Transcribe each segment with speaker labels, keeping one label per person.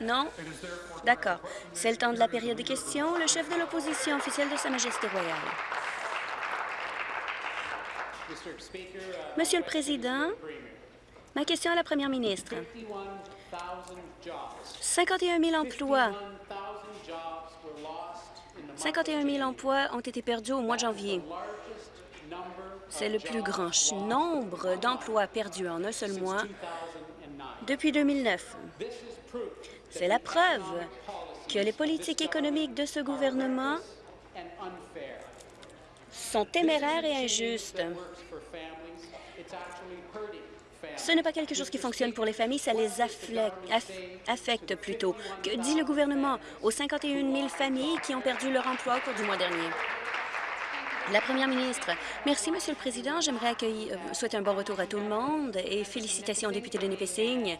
Speaker 1: Non? D'accord. C'est le temps de la période de questions. Le chef de l'opposition officielle de Sa Majesté royale. Monsieur le Président, ma question à la Première ministre. 51 000 emplois 51 000 emplois ont été perdus au mois de janvier. C'est le plus grand nombre d'emplois perdus en un seul mois depuis 2009. C'est la preuve que les politiques économiques de ce gouvernement sont téméraires et injustes. Ce n'est pas quelque chose qui fonctionne pour les familles, ça les affecte plutôt. Que dit le gouvernement aux 51 000 familles qui ont perdu leur emploi au cours du mois dernier? La première ministre. Merci, Monsieur le Président. J'aimerais euh, souhaiter un bon retour à tout le monde et félicitations au député de Nipissing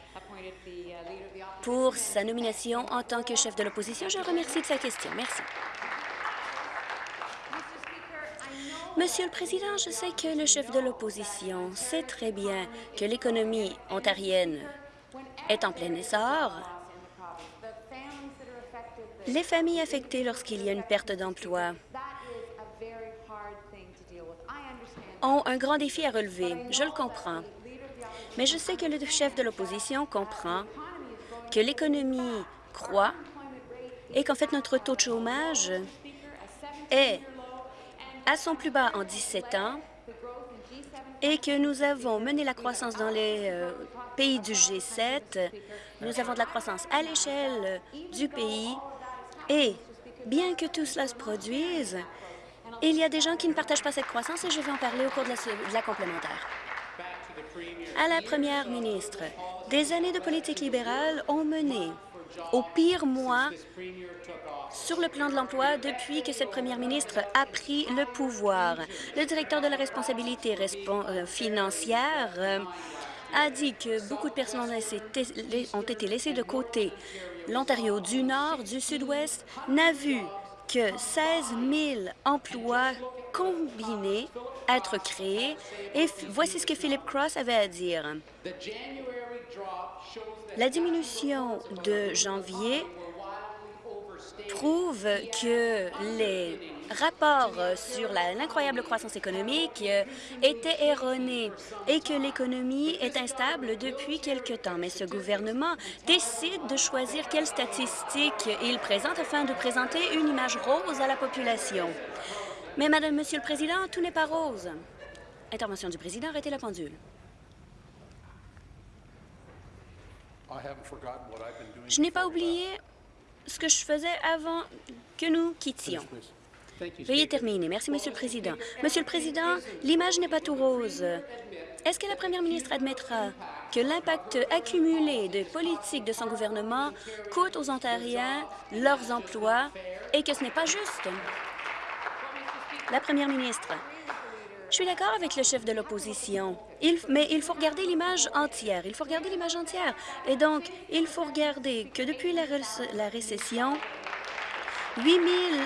Speaker 1: pour sa nomination en tant que chef de l'opposition. Je remercie de sa question. Merci. Monsieur le Président, je sais que le chef de l'opposition sait très bien que l'économie ontarienne est en plein essor. Les familles affectées lorsqu'il y a une perte d'emploi ont un grand défi à relever. Je le comprends. Mais je sais que le chef de l'opposition comprend que l'économie croît et qu'en fait notre taux de chômage est à son plus bas en 17 ans et que nous avons mené la croissance dans les euh, pays du G7. Nous avons de la croissance à l'échelle du pays et bien que tout cela se produise, il y a des gens qui ne partagent pas cette croissance et je vais en parler au cours de la, complémentaire. À la première ministre, des années de politique libérale ont mené au pire mois sur le plan de l'emploi depuis que cette première ministre a pris le pouvoir. Le directeur de la responsabilité euh, financière euh, a dit que beaucoup de personnes ont été laissées de côté. L'Ontario du Nord, du Sud-Ouest n'a vu que 16 000 emplois combinés être créés. Et voici ce que Philip Cross avait à dire. La diminution de janvier prouve que les rapports sur l'incroyable croissance économique étaient erronés et que l'économie est instable depuis quelque temps. Mais ce gouvernement décide de choisir quelles statistiques il présente afin de présenter une image rose à la population. Mais, Madame, Monsieur le Président, tout n'est pas rose. Intervention du Président, arrêtez la pendule. Je n'ai pas oublié ce que je faisais avant que nous quittions. Veuillez terminer. Merci, Monsieur le Président. Monsieur le Président, l'image n'est pas tout rose. Est-ce que la première ministre admettra que l'impact accumulé des politiques de son gouvernement coûte aux Ontariens leurs emplois et que ce n'est pas juste? La première ministre. Je suis d'accord avec le chef de l'opposition, mais il faut regarder l'image entière. Il faut regarder l'image entière. Et donc, il faut regarder que depuis la, la récession, 8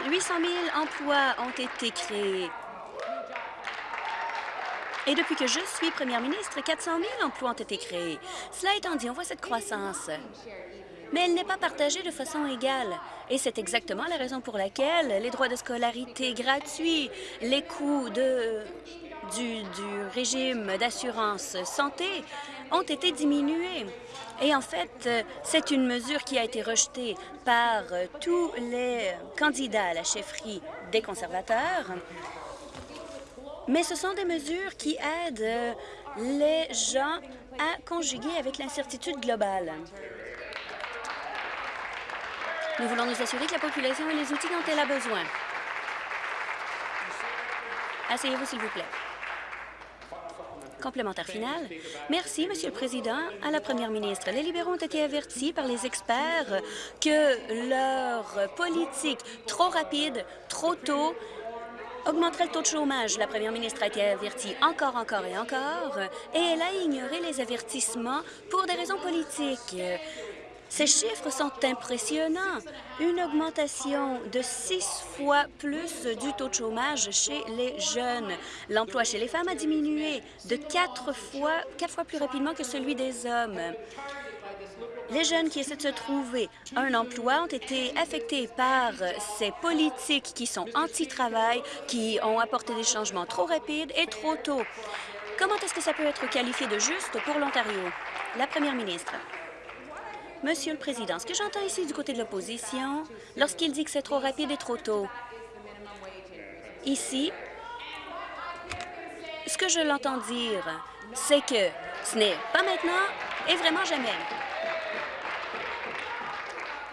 Speaker 1: 800 000 emplois ont été créés. Et depuis que je suis première ministre, 400 000 emplois ont été créés. Cela étant dit, on voit cette croissance mais elle n'est pas partagée de façon égale. Et c'est exactement la raison pour laquelle les droits de scolarité gratuits, les coûts du, du régime d'assurance santé ont été diminués. Et en fait, c'est une mesure qui a été rejetée par tous les candidats à la chefferie des conservateurs. Mais ce sont des mesures qui aident les gens à conjuguer avec l'incertitude globale. Nous voulons nous assurer que la population ait les outils dont elle a besoin. Asseyez-vous, s'il vous plaît. Complémentaire final. Merci, Monsieur le Président. À la Première ministre, les libéraux ont été avertis par les experts que leur politique trop rapide, trop tôt, augmenterait le taux de chômage. La première ministre a été avertie encore, encore et encore, et elle a ignoré les avertissements pour des raisons politiques. Ces chiffres sont impressionnants. Une augmentation de six fois plus du taux de chômage chez les jeunes. L'emploi chez les femmes a diminué de quatre fois, plus rapidement que celui des hommes. Les jeunes qui essaient de se trouver un emploi ont été affectés par ces politiques qui sont anti-travail, qui ont apporté des changements trop rapides et trop tôt. Comment est-ce que ça peut être qualifié de juste pour l'Ontario? La première ministre. Monsieur le Président, ce que j'entends ici du côté de l'opposition, lorsqu'il dit que c'est trop rapide et trop tôt, ici, ce que je l'entends dire, c'est que ce n'est pas maintenant et vraiment jamais.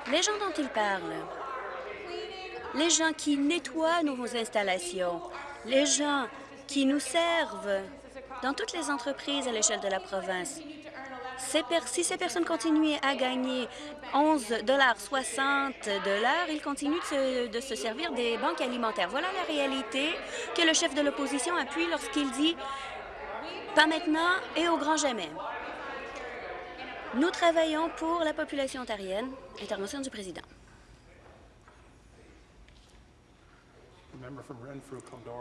Speaker 1: Les gens dont il parle, les gens qui nettoient nos installations, les gens qui nous servent dans toutes les entreprises à l'échelle de la province, si ces personnes continuent à gagner 11,60 de l'heure, ils continuent de se, servir des banques alimentaires. Voilà la réalité que le chef de l'opposition appuie lorsqu'il dit « pas maintenant et au grand jamais ». Nous travaillons pour la population ontarienne. Intervention du président.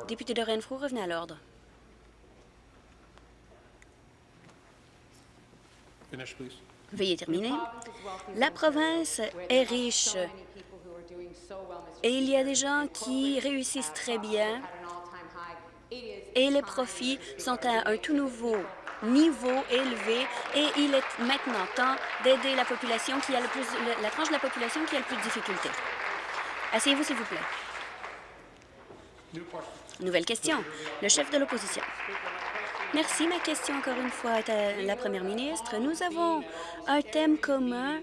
Speaker 1: Député de Renfrew, revenez à l'ordre. Veuillez terminer. La province est riche et il y a des gens qui réussissent très bien et les profits sont à un tout nouveau niveau élevé et il est maintenant temps d'aider la population qui a le plus, la tranche de la population qui a le plus de difficultés. Asseyez-vous, s'il vous plaît. Nouvelle question. Le chef de l'opposition. Merci. Ma question, encore une fois, est à la première ministre. Nous avons un thème commun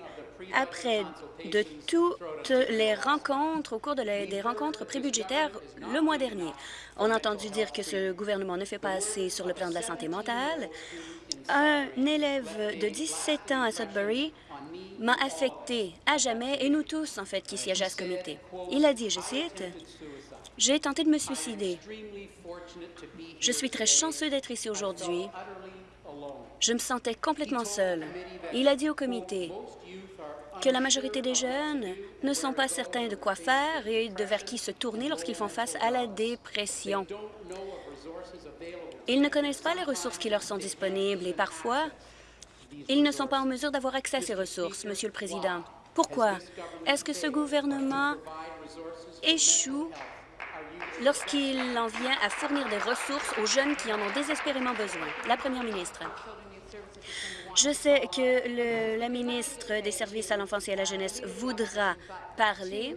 Speaker 1: après de toutes les rencontres, au cours des rencontres prébudgétaires le mois dernier. On a entendu dire que ce gouvernement ne fait pas assez sur le plan de la santé mentale. Un élève de 17 ans à Sudbury m'a affecté à jamais, et nous tous, en fait, qui siègent à ce comité. Il a dit, je cite, « J'ai tenté de me suicider. Je suis très chanceux d'être ici aujourd'hui. Je me sentais complètement seul. Il a dit au comité que la majorité des jeunes ne sont pas certains de quoi faire et de vers qui se tourner lorsqu'ils font face à la dépression. Ils ne connaissent pas les ressources qui leur sont disponibles et parfois, ils ne sont pas en mesure d'avoir accès à ces ressources, Monsieur le Président. Pourquoi? Est-ce que ce gouvernement échoue lorsqu'il en vient à fournir des ressources aux jeunes qui en ont désespérément besoin. La première ministre. Je sais que la ministre des Services à l'enfance et à la jeunesse voudra parler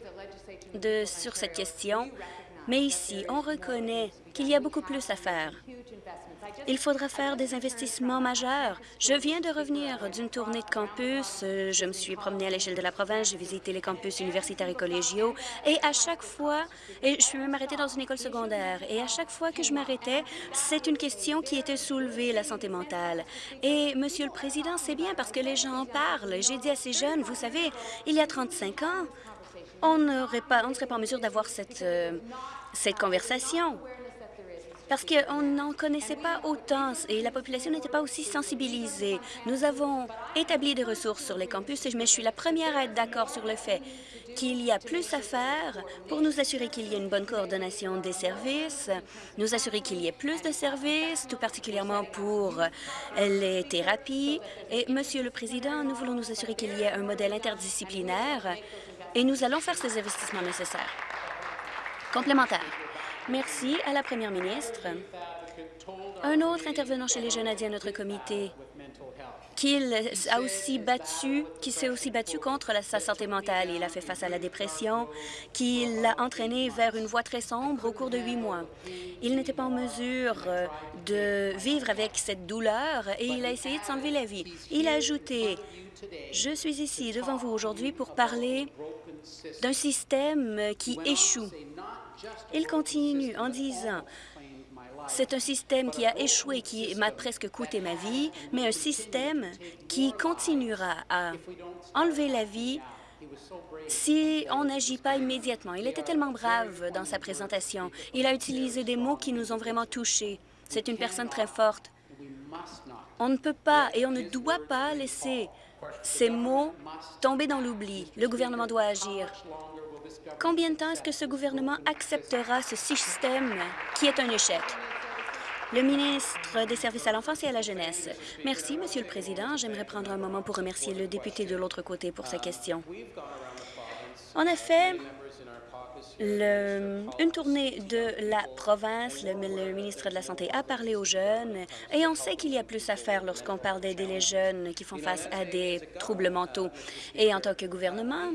Speaker 1: de, sur cette question, mais ici, on reconnaît qu'il y a beaucoup plus à faire. Il faudra faire des investissements majeurs. Je viens de revenir d'une tournée de campus. Je me suis promenée à l'échelle de la province. J'ai visité les campus universitaires et collégiaux. Et à chaque fois, et je suis même arrêtée dans une école secondaire, et à chaque fois que je m'arrêtais, c'est une question qui était soulevée, la santé mentale. Et, Monsieur le Président, c'est bien parce que les gens en parlent. J'ai dit à ces jeunes, vous savez, il y a 35 ans, on, pas, on ne serait pas en mesure d'avoir cette, euh, cette conversation parce qu'on n'en connaissait pas autant et la population n'était pas aussi sensibilisée. Nous avons établi des ressources sur les campus, mais je suis la première à être d'accord sur le fait qu'il y a plus à faire pour nous assurer qu'il y ait une bonne coordination des services, nous assurer qu'il y ait plus de services, tout particulièrement pour les thérapies. Et, Monsieur le Président, nous voulons nous assurer qu'il y ait un modèle interdisciplinaire et nous allons faire ces investissements nécessaires. Complémentaire. Merci à la première ministre. Un autre intervenant chez les jeunes a dit à notre comité qu'il a aussi battu, s'est aussi battu contre sa santé mentale. Il a fait face à la dépression, qui l'a entraîné vers une voie très sombre au cours de huit mois. Il n'était pas en mesure euh, de vivre avec cette douleur et il a essayé de s'enlever la vie. Il a ajouté, je suis ici devant vous aujourd'hui pour parler d'un système qui échoue. Il continue en disant c'est un système qui a échoué, qui m'a presque coûté ma vie, mais un système qui continuera à enlever la vie si on n'agit pas immédiatement. Il était tellement brave dans sa présentation. Il a utilisé des mots qui nous ont vraiment touchés. C'est une personne très forte. On ne peut pas et on ne doit pas laisser ces mots tomber dans l'oubli. Le gouvernement doit agir. Combien de temps est-ce que ce gouvernement acceptera ce système qui est un échec? Le ministre des Services à l'enfance et à la jeunesse. Merci, Monsieur le Président. J'aimerais prendre un moment pour remercier le député de l'autre côté pour sa question. En effet, une tournée de la province, le, le, ministre de la Santé a parlé aux jeunes et on sait qu'il y a plus à faire lorsqu'on parle d'aider les jeunes qui font face à des troubles mentaux. Et en tant que gouvernement,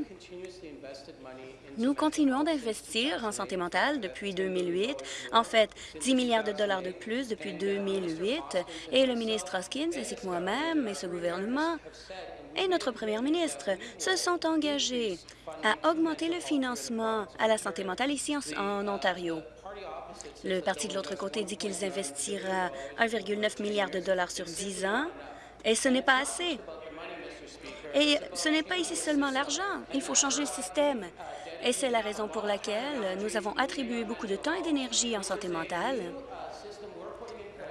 Speaker 1: nous continuons d'investir en santé mentale depuis 2008. En fait, 10 milliards de dollars de plus depuis 2008. Et le ministre Hoskins, ainsi que moi-même et ce gouvernement, et notre première ministre se sont engagés à augmenter le financement à la santé mentale ici en, en Ontario. Le parti de l'autre côté dit qu'ils investira 1,9 milliard de dollars sur 10 ans, et ce n'est pas assez. Et ce n'est pas ici seulement l'argent, il faut changer le système. Et c'est la raison pour laquelle nous avons attribué beaucoup de temps et d'énergie en santé mentale.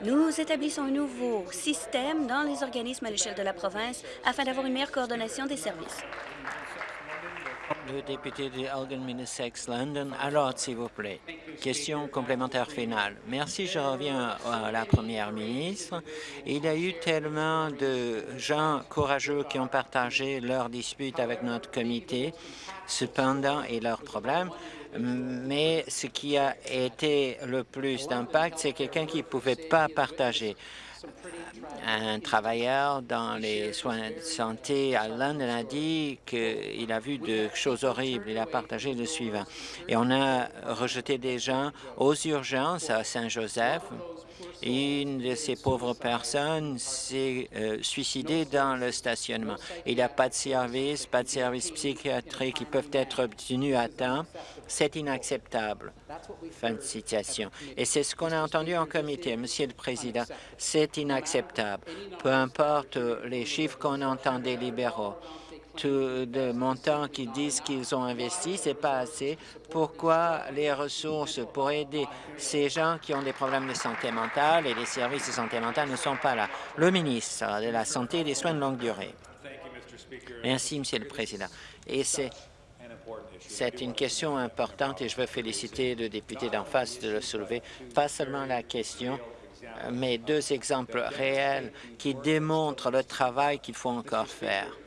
Speaker 1: Nous établissons un nouveau système dans les organismes à l'échelle de la province afin d'avoir une meilleure coordination des services.
Speaker 2: Le député de Elgin Middlesex London. Alors, s'il vous plaît. Question complémentaire finale. Merci, je reviens à la première ministre. Il y a eu tellement de gens courageux qui ont partagé leurs disputes avec notre comité, cependant, et leurs problèmes. Mais ce qui a été le plus d'impact, c'est quelqu'un qui ne pouvait pas partager un travailleur dans les soins de santé à London a dit qu'il a vu de choses horribles. Il a partagé le suivant. Et on a rejeté des gens aux urgences à Saint-Joseph. Une de ces pauvres personnes s'est euh, suicidée dans le stationnement. Il n'y a pas de service, pas de services psychiatriques qui peuvent être obtenus à temps. C'est inacceptable. Fin de citation. Et c'est ce qu'on a entendu en comité, Monsieur le Président. C'est inacceptable. Peu importe les chiffres qu'on entend des libéraux de montants qui disent qu'ils ont investi, c'est pas assez. Pourquoi les ressources pour aider ces gens qui ont des problèmes de santé mentale et les services de santé mentale ne sont pas là? Le ministre de la Santé et des soins de longue durée. Merci, Monsieur le Président. Et c'est c'est une question importante et je veux féliciter le député d'en face de le soulever. Pas seulement la question, mais deux exemples réels qui démontrent le travail qu'il faut encore faire.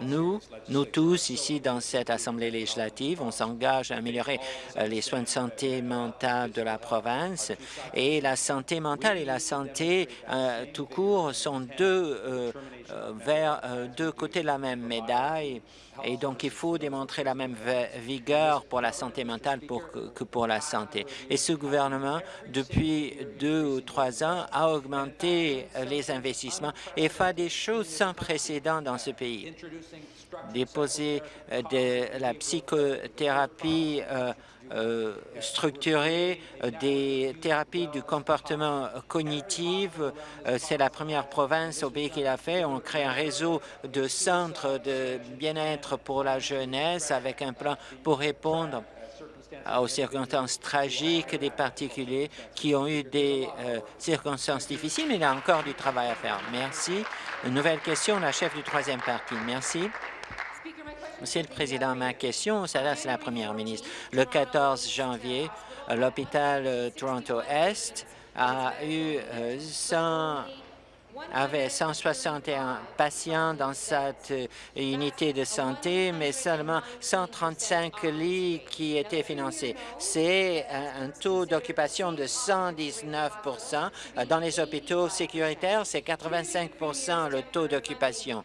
Speaker 2: Nous, nous tous ici dans cette Assemblée législative, on s'engage à améliorer euh, les soins de santé mentale de la province. Et la santé mentale et la santé euh, tout court sont deux, euh, vers deux côtés de la même médaille. Et donc il faut démontrer la même vigueur pour la santé mentale que pour la santé. Et ce gouvernement, depuis deux ou trois ans, a augmenté les investissements et fait des choses sans précédent dans ce pays déposer euh, de la psychothérapie euh, euh, structurée, des thérapies du comportement cognitif. C'est la première province au pays qui l'a fait. On crée un réseau de centres de bien-être pour la jeunesse avec un plan pour répondre aux circonstances tragiques des particuliers qui ont eu des circonstances difficiles, mais il y a encore du travail à faire. Merci. Une nouvelle question, la chef du troisième parti. Merci. Monsieur le Président, ma question s'adresse à la Première ministre. Le 14 janvier, l'hôpital euh, Toronto-Est a eu 100 euh, avait 161 patients dans cette euh, unité de santé, mais seulement 135 lits qui étaient financés. C'est un taux d'occupation de 119% Dans les hôpitaux sécuritaires, c'est 85 le taux d'occupation.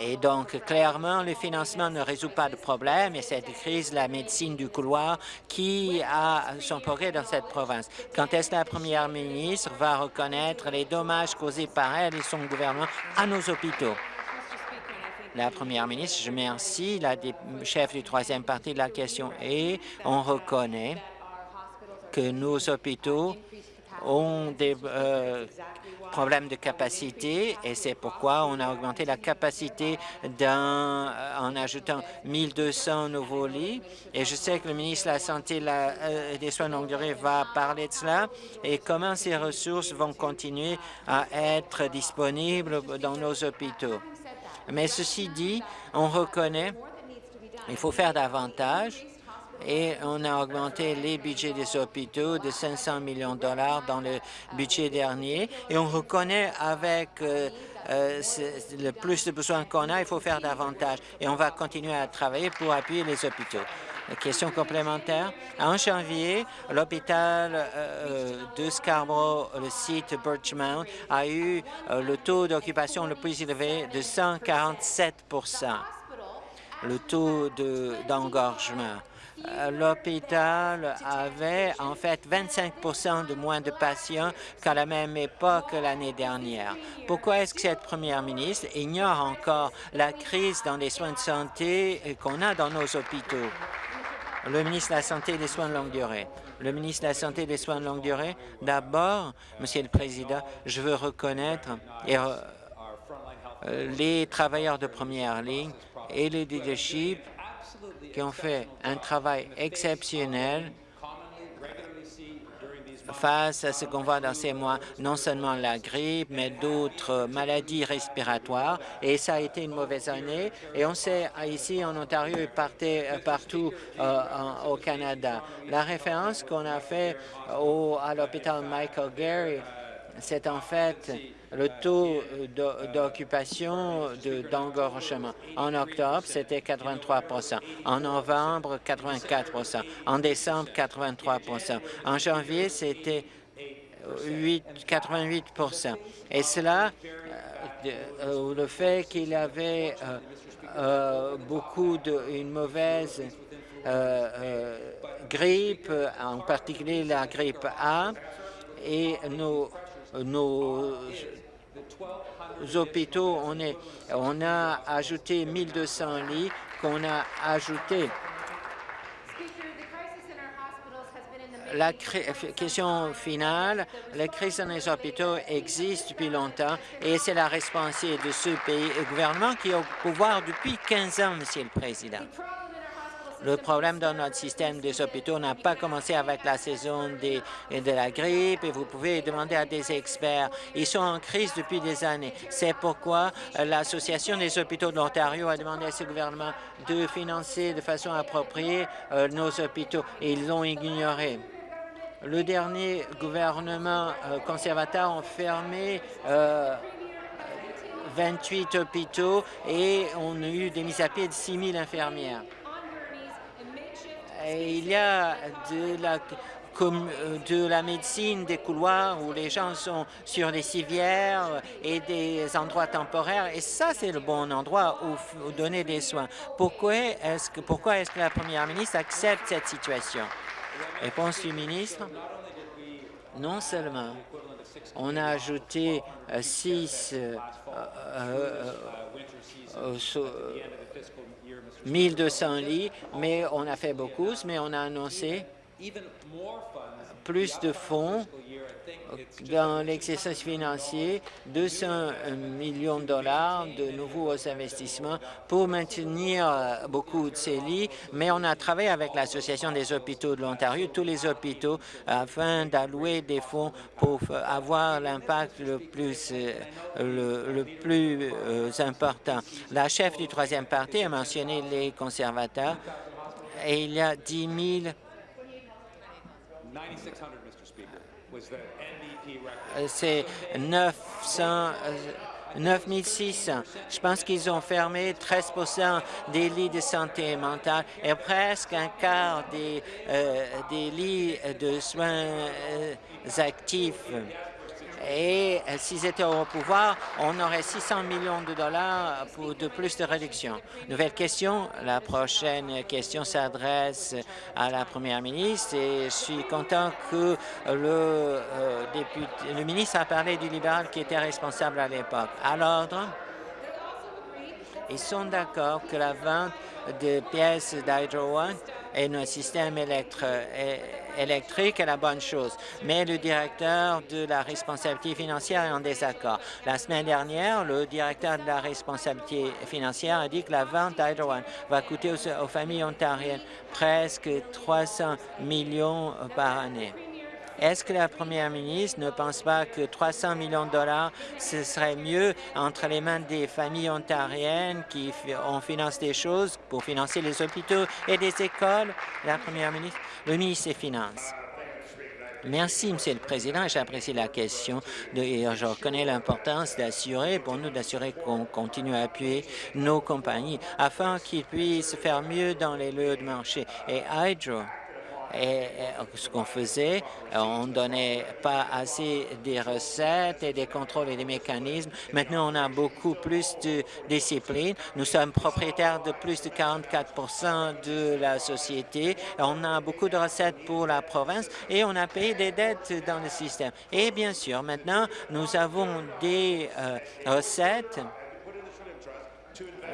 Speaker 2: Et donc, clairement, le financement ne résout pas de problème et cette crise, la médecine du couloir qui a son progrès dans cette province. Quand est-ce que la première ministre va reconnaître les dommages causés par elle et son gouvernement à nos hôpitaux? La première ministre, je remercie la chef du troisième parti de la question et on reconnaît que nos hôpitaux ont des euh, problèmes de capacité et c'est pourquoi on a augmenté la capacité euh, en ajoutant 1200 nouveaux lits. Et je sais que le ministre de la Santé et euh, des Soins de longue durée va parler de cela et comment ces ressources vont continuer à être disponibles dans nos hôpitaux. Mais ceci dit, on reconnaît qu'il faut faire davantage et on a augmenté les budgets des hôpitaux de 500 millions de dollars dans le budget dernier et on reconnaît avec euh, euh, le plus de besoins qu'on a, il faut faire davantage et on va continuer à travailler pour appuyer les hôpitaux. Question complémentaire. En janvier, l'hôpital euh, de Scarborough, le site Birchmount, a eu le taux d'occupation le plus élevé de 147% le taux d'engorgement. L'hôpital avait en fait 25% de moins de patients qu'à la même époque l'année dernière. Pourquoi est-ce que cette première ministre ignore encore la crise dans les soins de santé qu'on a dans nos hôpitaux? Le ministre de la Santé et des Soins de longue durée. Le ministre de la Santé et des Soins de longue durée, d'abord, Monsieur le Président, je veux reconnaître euh, les travailleurs de première ligne et le leadership qui ont fait un travail exceptionnel face à ce qu'on voit dans ces mois, non seulement la grippe, mais d'autres maladies respiratoires. Et ça a été une mauvaise année. Et on sait ici en Ontario et euh, partout euh, au Canada. La référence qu'on a fait au, à l'hôpital Michael Gary, c'est en fait le taux d'occupation d'engorgement. En octobre, c'était 83% En novembre, 84% En décembre, 83% En janvier, c'était 88% Et cela, euh, euh, le fait qu'il avait euh, beaucoup de une mauvaise grippe, en particulier la grippe A, et nos, nos hôpitaux, on, a ajouté 1200 lits qu'on a ajouté. La question finale, la crise dans les hôpitaux existe depuis longtemps et c'est la responsabilité de ce pays et gouvernement qui est au pouvoir depuis 15 ans, Monsieur le Président. Le problème dans notre système des hôpitaux n'a pas commencé avec la saison de la grippe et vous pouvez demander à des experts. Ils sont en crise depuis des années. C'est pourquoi euh, l'Association des hôpitaux de l'Ontario a demandé à ce gouvernement de financer de façon appropriée euh, nos hôpitaux et ils l'ont ignoré. Le dernier gouvernement euh, conservateur a fermé 28 hôpitaux et on a eu des mises à pied de 6 000 infirmières il y a de la, de la médecine des couloirs où les gens sont sur les civières et des endroits temporaires. Et ça, c'est le bon endroit où, donner des soins. Pourquoi est-ce que, la première ministre accepte cette situation? Réponse du ministre. Non seulement on a ajouté euh, six euh, euh, 1200 lits, mais on a fait beaucoup, mais on a annoncé plus de fonds dans l'exercice financier, 200 millions de dollars de nouveaux investissements pour maintenir beaucoup de ces lits, mais on a travaillé avec l'Association des hôpitaux de l'Ontario, tous les hôpitaux, afin d'allouer des fonds pour avoir l'impact le plus, le, plus euh, important. La chef du troisième parti a mentionné les conservateurs et il y a 10 000 euh, c'est 900, 9600. Euh, Je pense qu'ils ont fermé 13% des lits de santé mentale et presque un quart des, euh, des lits de soins actifs. Et euh, s'ils étaient au pouvoir, on aurait 600 millions de dollars pour de plus de réduction. Nouvelle question. La prochaine question s'adresse à la première ministre et je suis content que le, euh, député, le ministre a parlé du libéral qui était responsable à l'époque. À l'ordre, ils sont d'accord que la vente de pièces d'Hydro One et notre système électrique est la bonne chose. Mais le directeur de la responsabilité financière est en désaccord. La semaine dernière, le directeur de la responsabilité financière a dit que la vente d'Hydro va coûter aux, familles ontariennes presque 300 millions par année. Est-ce que la première ministre ne pense pas que 300 millions de dollars, ce serait mieux entre les mains des familles ontariennes qui ont financé des choses pour financer les hôpitaux et des écoles? La première ministre, le ministre des Finances. Merci, Monsieur le Président. J'apprécie la question et je reconnais l'importance d'assurer, pour nous, d'assurer qu'on continue à appuyer nos compagnies afin qu'ils puissent faire mieux dans les lieux de marché. Et Hydro et ce qu'on faisait, on ne donnait pas assez des recettes et des contrôles et des mécanismes. Maintenant, on a beaucoup plus de discipline. Nous sommes propriétaires de plus de 44% de la société. On a beaucoup de recettes pour la province et on a payé des dettes dans le système. Et bien sûr, maintenant, nous avons des euh, recettes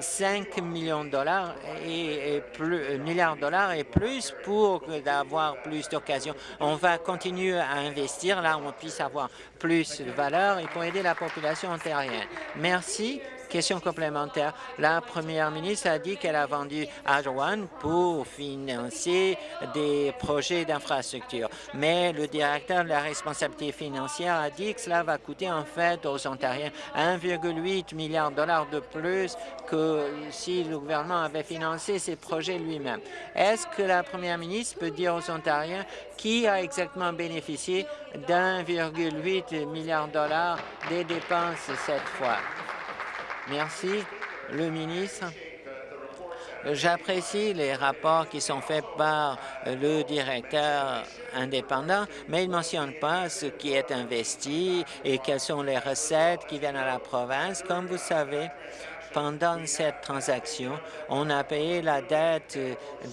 Speaker 2: 5 millions de dollars et, plus, euh, milliards de dollars et plus pour d'avoir plus d'occasions. On va continuer à investir là où on puisse avoir plus de valeur et pour aider la population ontarienne. Merci. Question complémentaire. La première ministre a dit qu'elle a vendu One pour financer des projets d'infrastructure. Mais le directeur de la responsabilité financière a dit que cela va coûter en fait aux Ontariens 1,8 milliard de dollars de plus que si le gouvernement avait financé ces projets lui-même. Est-ce que la première ministre peut dire aux Ontariens qui a exactement bénéficié d'1,8 milliard de dollars des dépenses cette fois? Merci. Le ministre. J'apprécie les rapports qui sont faits par le directeur indépendant, mais il ne mentionne pas ce qui est investi et quelles sont les recettes qui viennent à la province. Comme vous savez, pendant cette transaction, on a payé la dette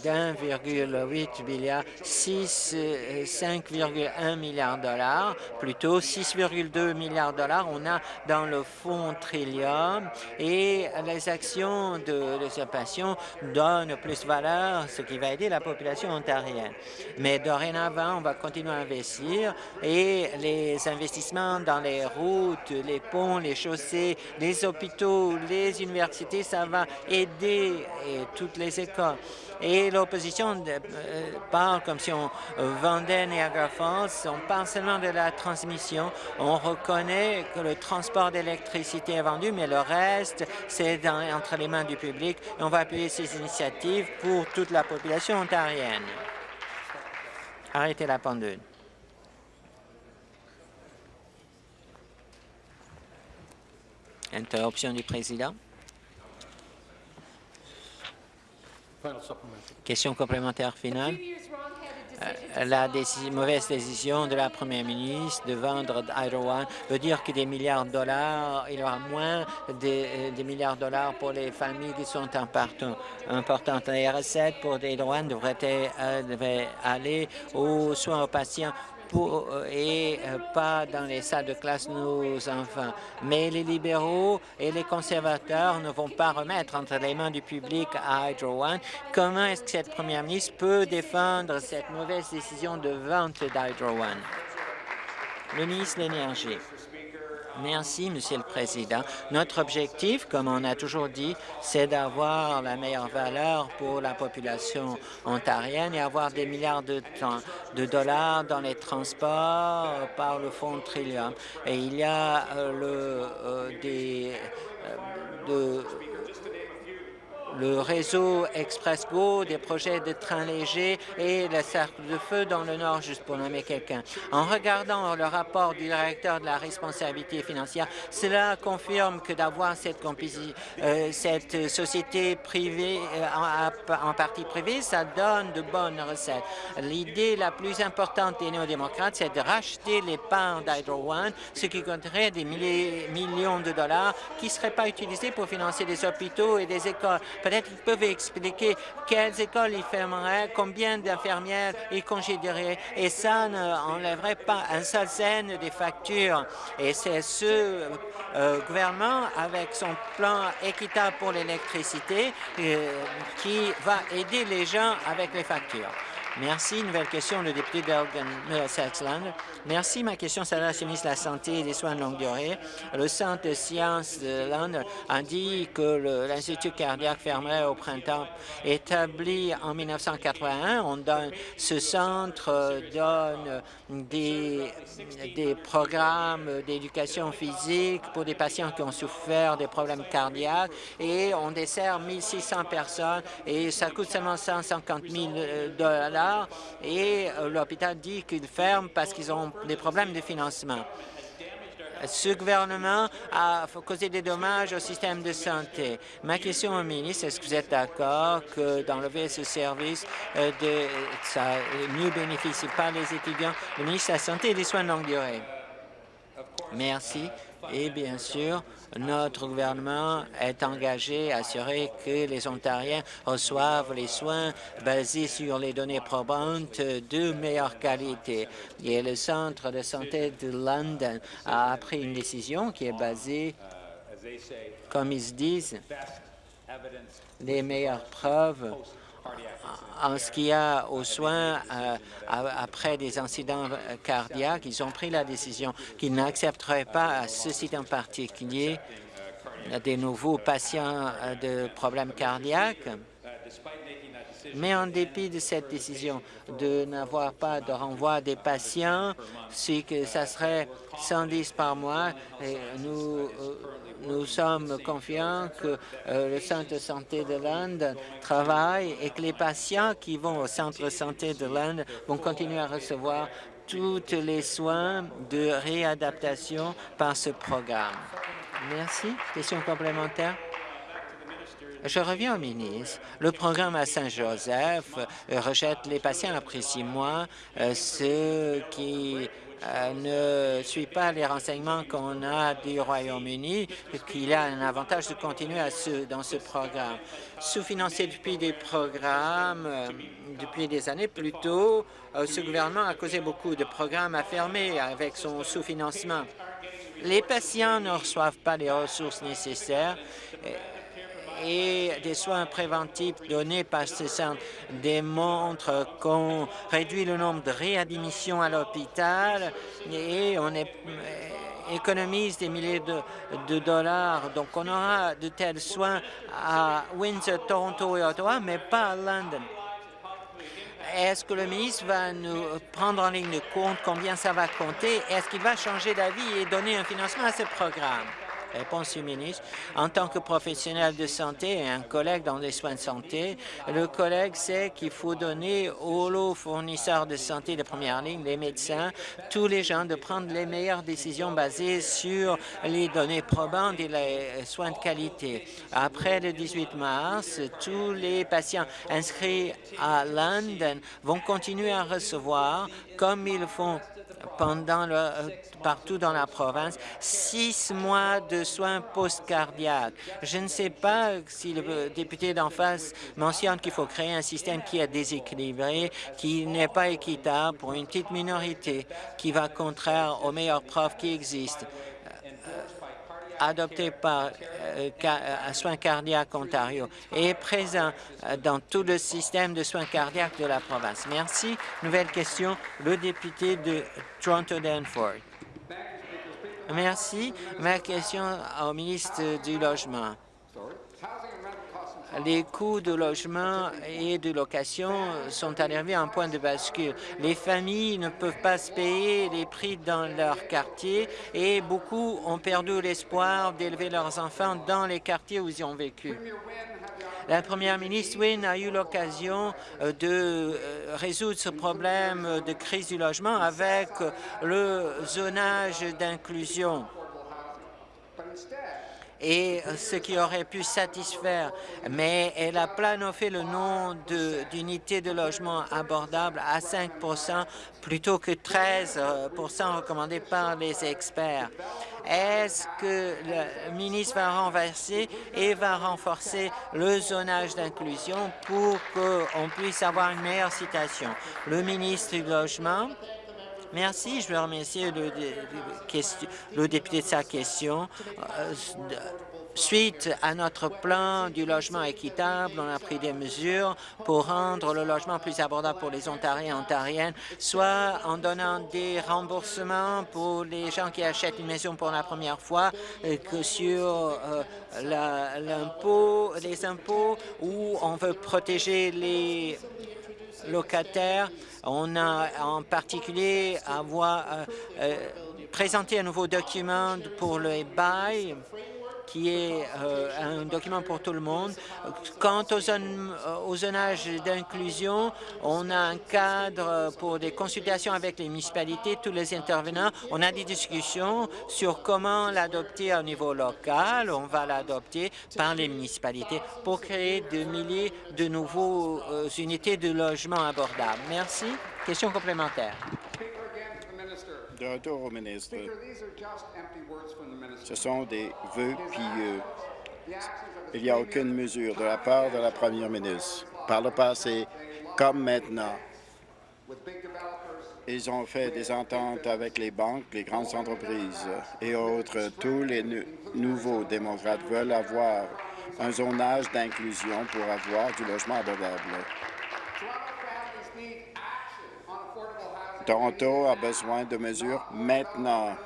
Speaker 2: d'1,8 milliard, 5,1 milliards de dollars, plutôt 6,2 milliards de dollars. On a dans le fonds Trillium et les actions de l'usurpation donnent plus de valeur, ce qui va aider la population ontarienne. Mais dorénavant, on va continuer à investir et les investissements dans les routes, les ponts, les chaussées, les hôpitaux, les ça va aider toutes les écoles. Et l'opposition euh, parle comme si on vendait Niagara Falls. On parle seulement de la transmission. On reconnaît que le transport d'électricité est vendu, mais le reste, c'est entre les mains du public. On va appuyer ces initiatives pour toute la population ontarienne. Arrêtez la pendule. Interruption du président. Question complémentaire finale. Euh, la mauvaise décision de la première ministre de vendre Hydro One veut dire que des milliards de dollars, il y aura moins des, euh, milliards de dollars pour les familles qui sont importantes. Les recettes pour Hydro One devraient, euh, devraient aller aux soins aux patients euh, et euh, pas dans les salles de classe nos enfants. Mais les libéraux et les conservateurs ne vont pas remettre entre les mains du public à Hydro One. Comment est-ce que cette première ministre peut défendre cette mauvaise décision de vente d'Hydro One? Le ministre de l'Énergie. Merci, Monsieur le Président. Notre objectif, comme on a toujours dit, c'est d'avoir la meilleure valeur pour la population ontarienne et avoir des milliards de, de dollars dans les transports par le Fonds Trillium. Et il y a euh, le, euh, des, euh, de, le réseau Express-Go, des projets de trains légers et le cercle de feu dans le Nord, juste pour nommer quelqu'un. En regardant le rapport du directeur de la responsabilité financière, cela confirme que d'avoir cette, euh, cette société privée euh, en, partie privée, ça donne de bonnes recettes. L'idée la plus importante des néo-démocrates, c'est de racheter les parts d'Hydro One, ce qui coûterait des millions de dollars qui ne seraient pas utilisés pour financer des hôpitaux et des écoles. Peut-être qu'ils peuvent expliquer quelles écoles ils fermeraient, combien d'infirmières ils congédieraient, et ça n'enlèverait pas un seul scène des factures. Et c'est ce euh, gouvernement, avec son plan équitable pour l'électricité, euh, qui va aider les gens avec les factures. Merci. Nouvelle question, le député d'Elgin Middlesex Land. Merci. Ma question s'adresse au ministre de la Santé et des Soins de longue durée. Le Centre de sciences de Londres a dit que l'Institut cardiaque fermerait au printemps. Établi en 1981, on donne, ce centre donne des, programmes d'éducation physique pour des patients qui ont souffert des problèmes cardiaques et on dessert 1600 personnes et ça coûte seulement 150 000 dollars et euh, l'hôpital dit qu'il ferme parce qu'ils ont des problèmes de financement. Ce gouvernement a causé des dommages au système de santé. Ma question au ministre, est-ce que vous êtes d'accord que d'enlever ce service, euh, ça mieux bénéficie pas les étudiants? Le ministre de la Santé et des Soins de longue durée. Merci. Et bien sûr, notre gouvernement est engagé à assurer que les Ontariens reçoivent les soins basés sur les données probantes de meilleure qualité. Et le Centre de santé de London a pris une décision qui est basée, comme ils disent, les meilleures preuves en ce qui a aux soins euh, après des incidents cardiaques, ils ont pris la décision qu'ils n'accepteraient pas à ce site en particulier des nouveaux patients euh, de problèmes cardiaques. Mais en dépit de cette décision de n'avoir pas de renvoi des patients, c'est que ça serait 110 par mois. Et nous, euh, nous sommes confiants que euh, le centre de santé de l'Inde travaille et que les patients qui vont au centre de santé de l'Inde vont continuer à recevoir tous les soins de réadaptation par ce programme. Merci. Question complémentaire? Je reviens au ministre. Le programme à Saint-Joseph euh, rejette les patients après six mois, euh, ceux qui ne suit pas les renseignements qu'on a du Royaume-Uni, qu'il a un avantage de continuer dans ce programme. Sous-financé depuis des programmes, depuis des années plus tôt, ce gouvernement a causé beaucoup de programmes à fermer avec son sous-financement. Les patients ne reçoivent pas les ressources nécessaires et des soins préventifs donnés par ce centre démontrent qu'on réduit le nombre de réadmissions à l'hôpital et on économise des milliers de, dollars. Donc, on aura de tels soins à Windsor, Toronto et Ottawa, mais pas à London. Est-ce que le ministre va nous prendre en ligne de compte combien ça va compter? Est-ce qu'il va changer d'avis et donner un financement à ce programme? Réponse du ministre. En tant que professionnel de santé et un collègue dans les soins de santé, le collègue sait qu'il faut donner aux fournisseurs de santé de première ligne, les médecins, tous les gens, de prendre les meilleures décisions basées sur les données probantes et les soins de qualité. Après le 18 mars, tous les patients inscrits à London vont continuer à recevoir, comme ils font pendant le, euh, partout dans la province, six mois de soins post-cardiaques. Je ne sais pas si le député d'en face mentionne qu'il faut créer un système qui est déséquilibré, qui n'est pas équitable pour une petite minorité, qui va contraire aux meilleures preuves qui existent adopté par euh, euh Soins cardiaques Ontario est présent euh, dans tout le système de soins cardiaques de la province. Merci. Nouvelle question, le député de Toronto-Danforth. Merci. Ma question au ministre du Logement les coûts de logement et de location sont arrivés à un point de bascule. Les familles ne peuvent pas se payer les prix dans leur quartier et beaucoup ont perdu l'espoir d'élever leurs enfants dans les quartiers où ils ont vécu. La première ministre Wynne a eu l'occasion euh, de euh, résoudre ce problème de crise du logement avec le zonage d'inclusion et ce qui aurait pu satisfaire, mais elle a planifié le nom d'unités de, logement abordables à 5% plutôt que 13 recommandés par les experts. Est-ce que le ministre va renverser et va renforcer le zonage d'inclusion pour qu'on puisse avoir une meilleure citation? Le ministre du Logement, Merci. Je veux remercier le, député de sa question. Euh, Suite à notre plan du logement équitable, on a pris des mesures pour rendre le logement plus abordable pour les Ontariens et Ontariennes, soit en donnant des remboursements pour les gens qui achètent une maison pour la première fois, que sur euh, l'impôt, les impôts, où on veut protéger les locataires. On a en particulier avoir euh, euh, présenté un nouveau document pour le bail qui est euh, un document pour tout le monde. Quant au, zonage d'inclusion, on a un cadre pour des consultations avec les municipalités, tous les intervenants. On a des discussions sur comment l'adopter au niveau local. On va l'adopter par les municipalités pour créer de milliers de nouveaux unités de logement abordables. Merci. Question complémentaire.
Speaker 3: De retour au ministre. Ce sont des vœux pieux. Il n'y a aucune mesure de la part de la première ministre. Par le passé, comme maintenant, ils ont fait des ententes avec les banques, les grandes entreprises et autres. Tous les nouveaux démocrates veulent avoir un zonage d'inclusion pour avoir du logement abordable. Toronto a besoin de mesures maintenant.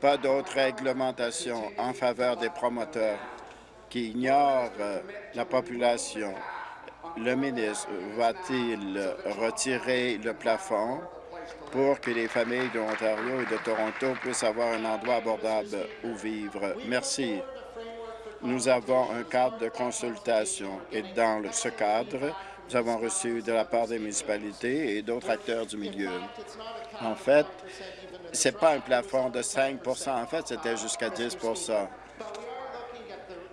Speaker 3: Pas d'autres réglementations en faveur des promoteurs qui ignorent la population. Le ministre va-t-il retirer le plafond pour que les familles de l'Ontario et de Toronto puissent avoir un endroit abordable où vivre? Merci. Nous avons un cadre de consultation et dans ce cadre, nous avons reçu de la part des municipalités et d'autres acteurs du milieu. En fait, ce n'est pas un plafond de 5% En fait, c'était jusqu'à 10%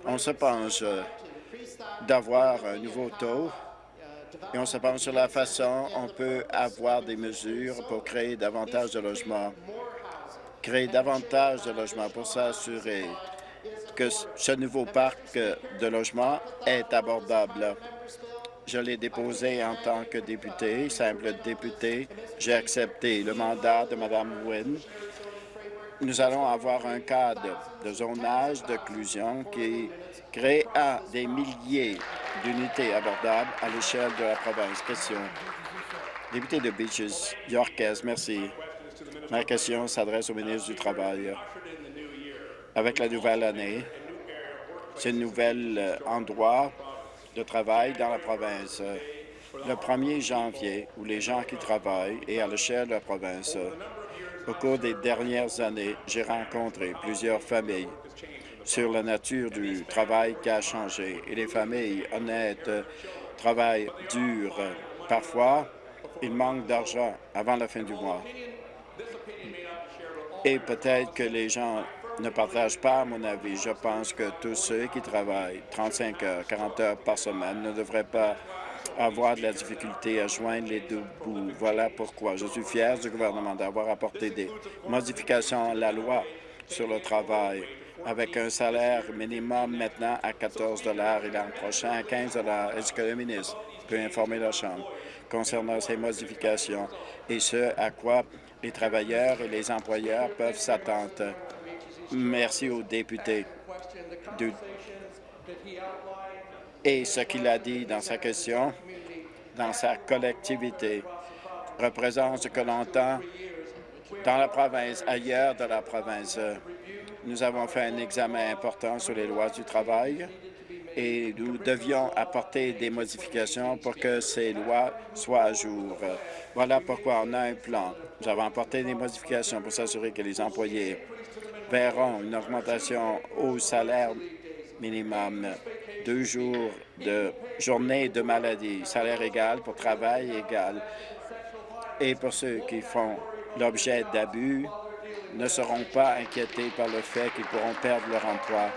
Speaker 3: On se penche d'avoir un nouveau taux et on se penche sur la façon on peut avoir des mesures pour créer davantage de logements, créer davantage de logements pour s'assurer que ce nouveau parc de logements est abordable. Je l'ai déposé en tant que député, simple député. J'ai accepté le mandat de Mme Wynne. Nous allons avoir un cadre de zonage d'occlusion qui créera des milliers d'unités abordables à l'échelle de la province. Question. Député de Beaches, Yorkes, merci. Ma question s'adresse au ministre du Travail. Avec la nouvelle année, un nouvel euh, endroit de travail dans la province. Le 1er janvier, où les gens qui travaillent et à l'échelle de la province, au cours des dernières années, j'ai rencontré plusieurs familles sur la nature du travail qui a changé. Et les familles honnêtes travaillent dur. Parfois, il manque d'argent avant la fin du mois. Et peut-être que les gens ne partage pas mon avis. Je pense que tous ceux qui travaillent 35 heures, 40 heures par semaine ne devraient pas avoir de la difficulté à joindre les deux bouts. Voilà pourquoi je suis fier du gouvernement d'avoir apporté des modifications à la loi sur le travail avec un salaire minimum maintenant à 14 et l'an prochain à 15 Est-ce que le ministre peut informer la Chambre concernant ces modifications et ce à quoi les travailleurs et les employeurs peuvent s'attendre? Merci au député. Et ce qu'il a dit dans sa question, dans sa collectivité, représente ce que l'on entend dans la province, ailleurs de la province. Nous avons fait un examen important sur les lois du travail et nous devions apporter des modifications pour que ces lois soient à jour. Voilà pourquoi on a un plan. Nous avons apporté des modifications pour s'assurer que les employés verront une augmentation au salaire minimum, deux jours de journée de maladie, salaire égal pour travail égal. Et pour ceux qui font l'objet d'abus, ne seront pas inquiétés par le fait qu'ils pourront perdre leur emploi.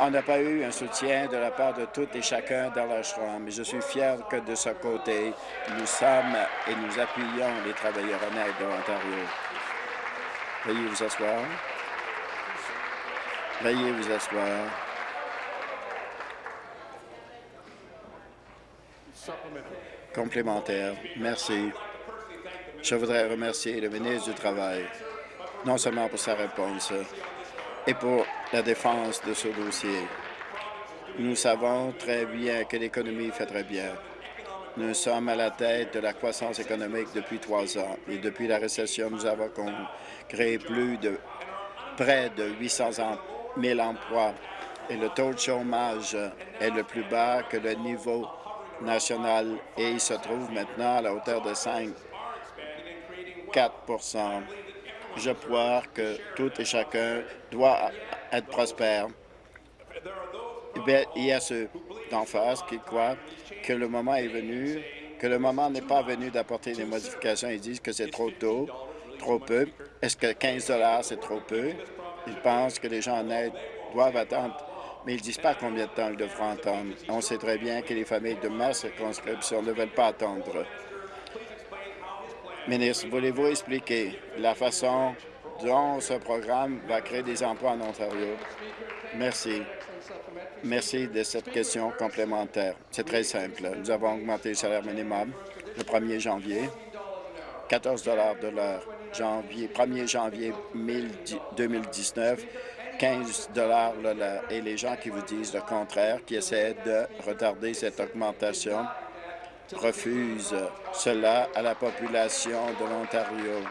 Speaker 3: On n'a pas eu un soutien de la part de toutes et chacun dans la Chambre, mais je suis fier que de ce côté, nous sommes et nous appuyons les travailleurs honnêtes de l'Ontario. Veuillez vous asseoir. Veuillez vous asseoir. Complémentaire. Merci. Je voudrais remercier le ministre du Travail, non seulement pour sa réponse, et pour la défense de ce dossier. Nous savons très bien que l'économie fait très bien. Nous sommes à la tête de la croissance économique depuis trois ans et depuis la récession, nous avons créé plus de près de 800 000 emplois et le taux de chômage est le plus bas que le niveau national et il se trouve maintenant à la hauteur de 5 4% Je crois que tout et chacun doit être prospère. Il y a ceux d'en face qui croient que le moment est venu, que le moment n'est pas venu d'apporter des modifications. Ils disent que c'est trop tôt, trop peu. Est-ce que 15 c'est trop peu? Ils pensent que les gens en aide doivent attendre, mais ils ne disent pas combien de temps ils devront attendre. On sait très bien que les familles de ma circonscription ne veulent pas attendre. Ministre, voulez-vous expliquer la façon dont ce programme va créer des emplois en Ontario? Merci. Merci de cette question complémentaire. C'est très simple. Nous avons augmenté le salaire minimum le 1er janvier, 14 de l'heure. Janvier, 1er janvier 2019, 15 et les gens qui vous disent le contraire, qui essaient de retarder cette augmentation, refusent cela à la population de l'Ontario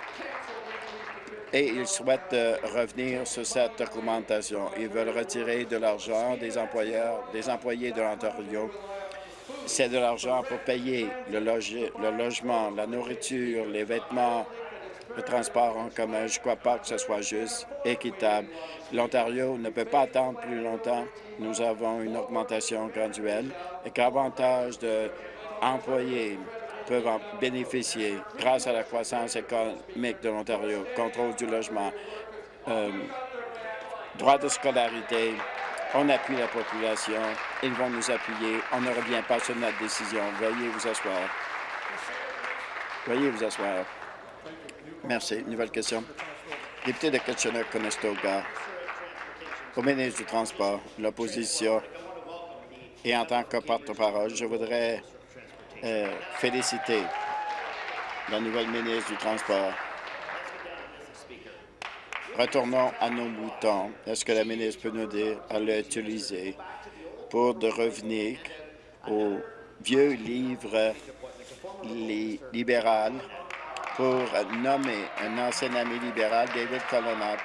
Speaker 3: et ils souhaitent euh, revenir sur cette augmentation. Ils veulent retirer de l'argent des employeurs, des employés de l'Ontario. C'est de l'argent pour payer le logement, la nourriture, les vêtements, le transport en commun. Je ne crois pas que ce soit juste, équitable. L'Ontario ne peut pas attendre plus longtemps. Nous avons une augmentation graduelle et qu'avantage d'employés peuvent en bénéficier grâce à la croissance économique de l'Ontario, contrôle du logement, euh, droit de scolarité. On appuie la population. Ils vont nous appuyer. On ne revient pas sur notre décision. Veuillez vous asseoir. Veuillez vous asseoir. Merci. Nouvelle question. Député de Kitchener-Conestoga, au ministre du Transport, l'opposition et en tant que porte-parole, je voudrais euh, féliciter la nouvelle ministre du Transport. Retournons à nos moutons. Est-ce que la ministre peut nous dire à l'utiliser pour de revenir au vieux livre libéral pour nommer un ancien ami libéral, David Colonnat.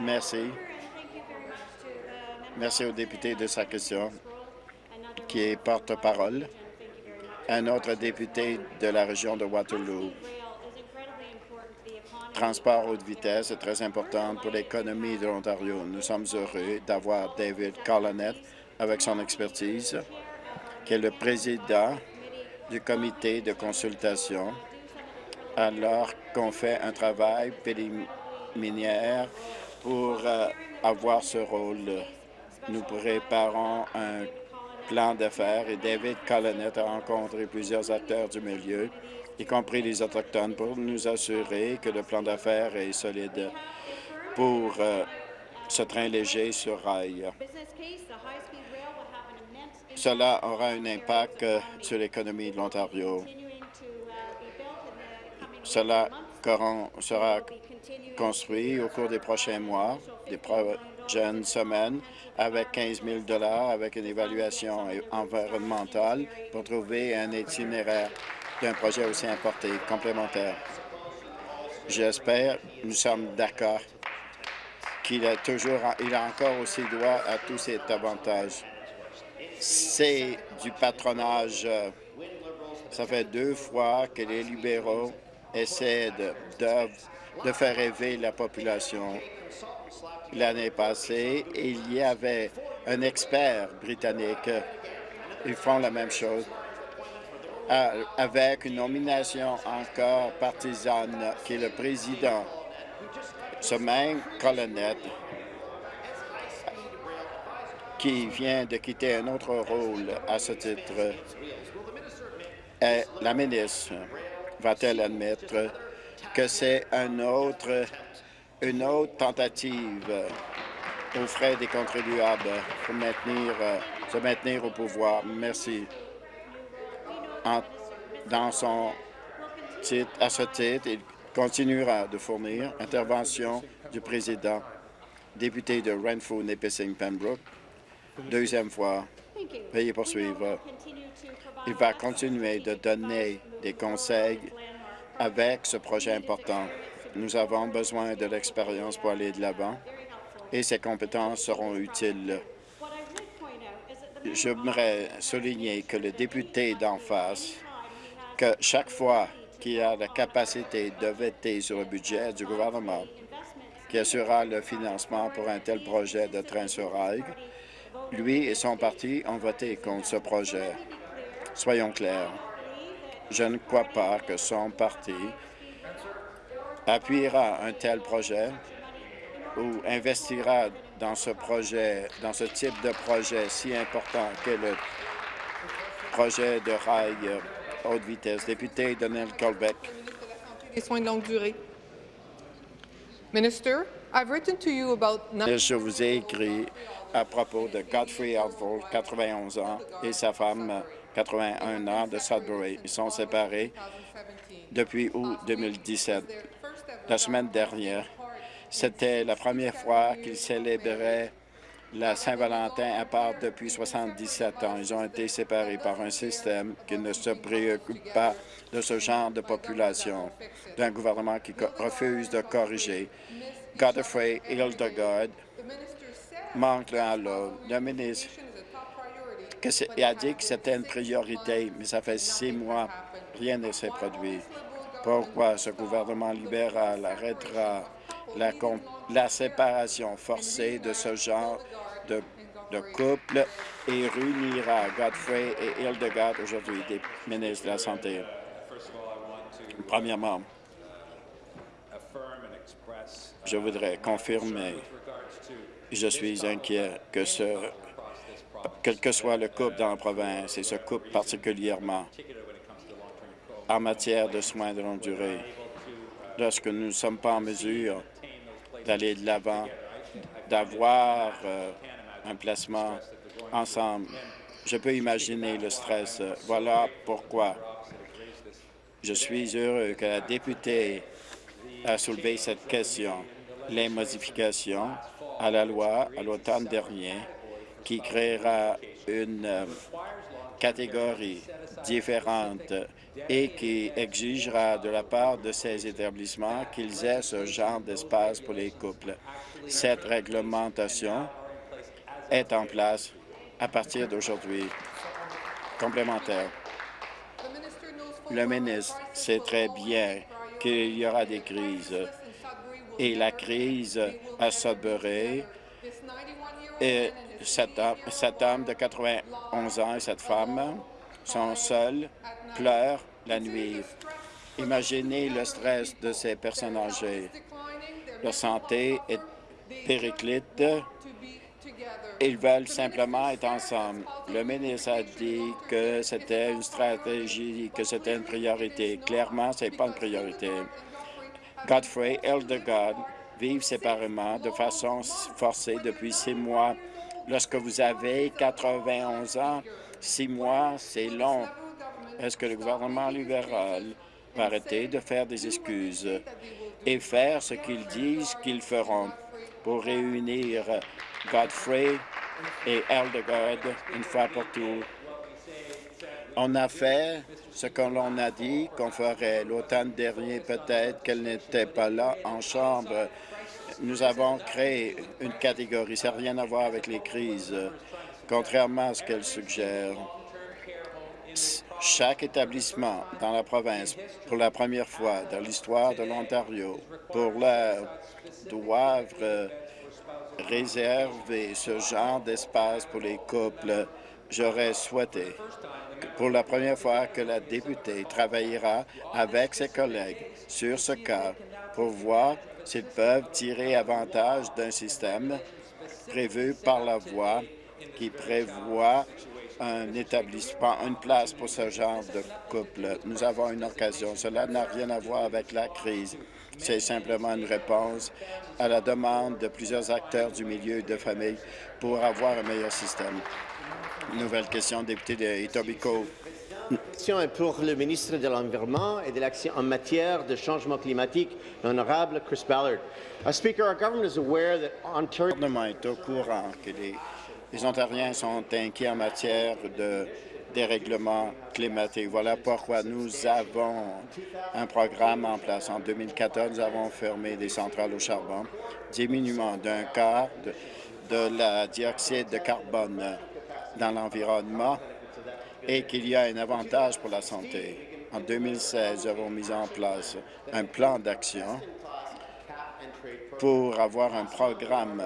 Speaker 3: Merci. Merci au député de sa question qui est porte-parole, un autre député de la région de Waterloo. Transport haute vitesse est très important pour l'économie de l'Ontario. Nous sommes heureux d'avoir David Collinet avec son expertise, qui est le président du comité de consultation, alors qu'on fait un travail préliminaire pour euh, avoir ce rôle. Nous préparons un plan d'affaires et David Collinet a rencontré plusieurs acteurs du milieu, y compris les Autochtones, pour nous assurer que le plan d'affaires est solide pour euh, ce train léger sur rail. Cela aura un impact euh, sur l'économie de l'Ontario. Cela sera construit au cours des prochains mois, des prochaines semaines, avec 15 000 avec une évaluation environnementale pour trouver un itinéraire d'un projet aussi importé, complémentaire. J'espère, nous sommes d'accord, qu'il a toujours, il a encore aussi droit à tous ces avantages. C'est du patronage. Ça fait deux fois que les libéraux essaient de, faire rêver la population l'année passée, il y avait un expert britannique. Ils font la même chose euh, avec une nomination encore partisane qui est le président. Ce même colonel qui vient de quitter un autre rôle à ce titre. La ministre va-t-elle admettre que c'est une autre tentative aux frais des contribuables pour maintenir, se maintenir au pouvoir? Merci. dans son titre, à ce titre, continuera de fournir. Intervention du président, député de Renfrew, Nipissing, Pembroke. Deuxième fois, veuillez poursuivre. Il va continuer de donner des conseils avec ce projet important. Nous avons besoin de l'expérience pour aller de l'avant et ces compétences seront utiles. J'aimerais souligner que le député d'en face, que chaque fois qu'il a la capacité de voter sur le budget du gouvernement, qui assurera le financement pour un tel projet de train sur rail, lui et son parti ont voté contre ce projet. Soyons clairs, je ne crois pas que son parti appuiera un tel projet ou investira dans ce projet, dans ce type de projet si important que le projet de rail haute vitesse. Député Donald Colbeck.
Speaker 4: Des soins de longue durée. Minister, I've written to you about...
Speaker 3: Je vous ai écrit à propos de Godfrey Outfall, 91 ans, et sa femme, 81 ans, de Sudbury. Ils sont séparés depuis août 2017. La semaine dernière, c'était la première fois qu'ils célébraient la Saint-Valentin à part depuis 77 ans. Ils ont été séparés par un système qui ne se préoccupe pas de ce genre de population, d'un gouvernement qui refuse de corriger. Godfrey Hildegard manque l'autre. Le ministre a dit que c'était une priorité, mais ça fait six mois, rien ne s'est produit. Pourquoi ce gouvernement libéral arrêtera la, la séparation forcée de ce genre de, de couple et réunira Godfrey et Hildegard aujourd'hui, des ministres de la Santé? Premièrement, je voudrais confirmer, je suis inquiet que ce, quel que soit le couple dans la province, et ce couple particulièrement en matière de soins de longue durée, lorsque nous ne sommes pas en mesure d'aller de l'avant, d'avoir euh, un placement ensemble. Je peux imaginer le stress. Voilà pourquoi je suis heureux que la députée a soulevé cette question. Les modifications à la loi à l'automne dernier qui créera une euh, catégorie différente et qui exigera de la part de ces établissements qu'ils aient ce genre d'espace pour les couples. Cette réglementation est en place à partir d'aujourd'hui. Complémentaire. Le ministre sait très bien qu'il y aura des crises et la crise à Sudbury et cet cet homme de 91 ans et cette femme sont seuls, pleurent la nuit. Imaginez le stress de ces personnes âgées. Leur santé est périclite. Ils veulent simplement être ensemble. Le ministre a dit que c'était une stratégie, que c'était une priorité. Clairement, ce n'est pas une priorité. Godfrey et Eldegard vivent séparément de façon forcée depuis six mois. Lorsque vous avez 91 ans, six mois, c'est long. Est-ce que le gouvernement libéral va arrêter de faire des excuses et faire ce qu'ils disent qu'ils feront pour réunir Godfrey et Eldegard une fois pour toutes? On a fait ce que l'on a dit qu'on ferait. L'automne dernier, peut-être qu'elle n'était pas là en chambre. Nous avons créé une catégorie. Ça n'a rien à voir avec les crises, contrairement à ce qu'elle suggère chaque établissement dans la province, pour la première fois dans l'histoire de l'Ontario, pour l'heure, doivent réserver ce genre d'espace pour les couples. J'aurais souhaité, pour la première fois, que la députée travaillera avec ses collègues sur ce cas pour voir s'ils peuvent tirer avantage d'un système prévu par la voie qui prévoit un établissement, une place pour ce genre de couple. Nous avons une occasion. Cela n'a rien à voir avec la crise. C'est simplement une réponse à la demande de plusieurs acteurs du milieu de famille pour avoir un meilleur système. Nouvelle question, député de Etobicoke.
Speaker 5: question est pour le ministre de l'Environnement et de l'Action en matière de changement climatique, l'honorable Chris Ballard. Uh, Speaker, our government is aware that Ontario
Speaker 3: Le gouvernement est au courant que les, les Ontariens sont inquiets en matière de dérèglement climatique. Voilà pourquoi nous avons un programme en place. En 2014, nous avons fermé des centrales au charbon, diminuant d'un quart de, de la dioxyde de carbone dans l'environnement et qu'il y a un avantage pour la santé. En 2016, nous avons mis en place un plan d'action pour avoir un programme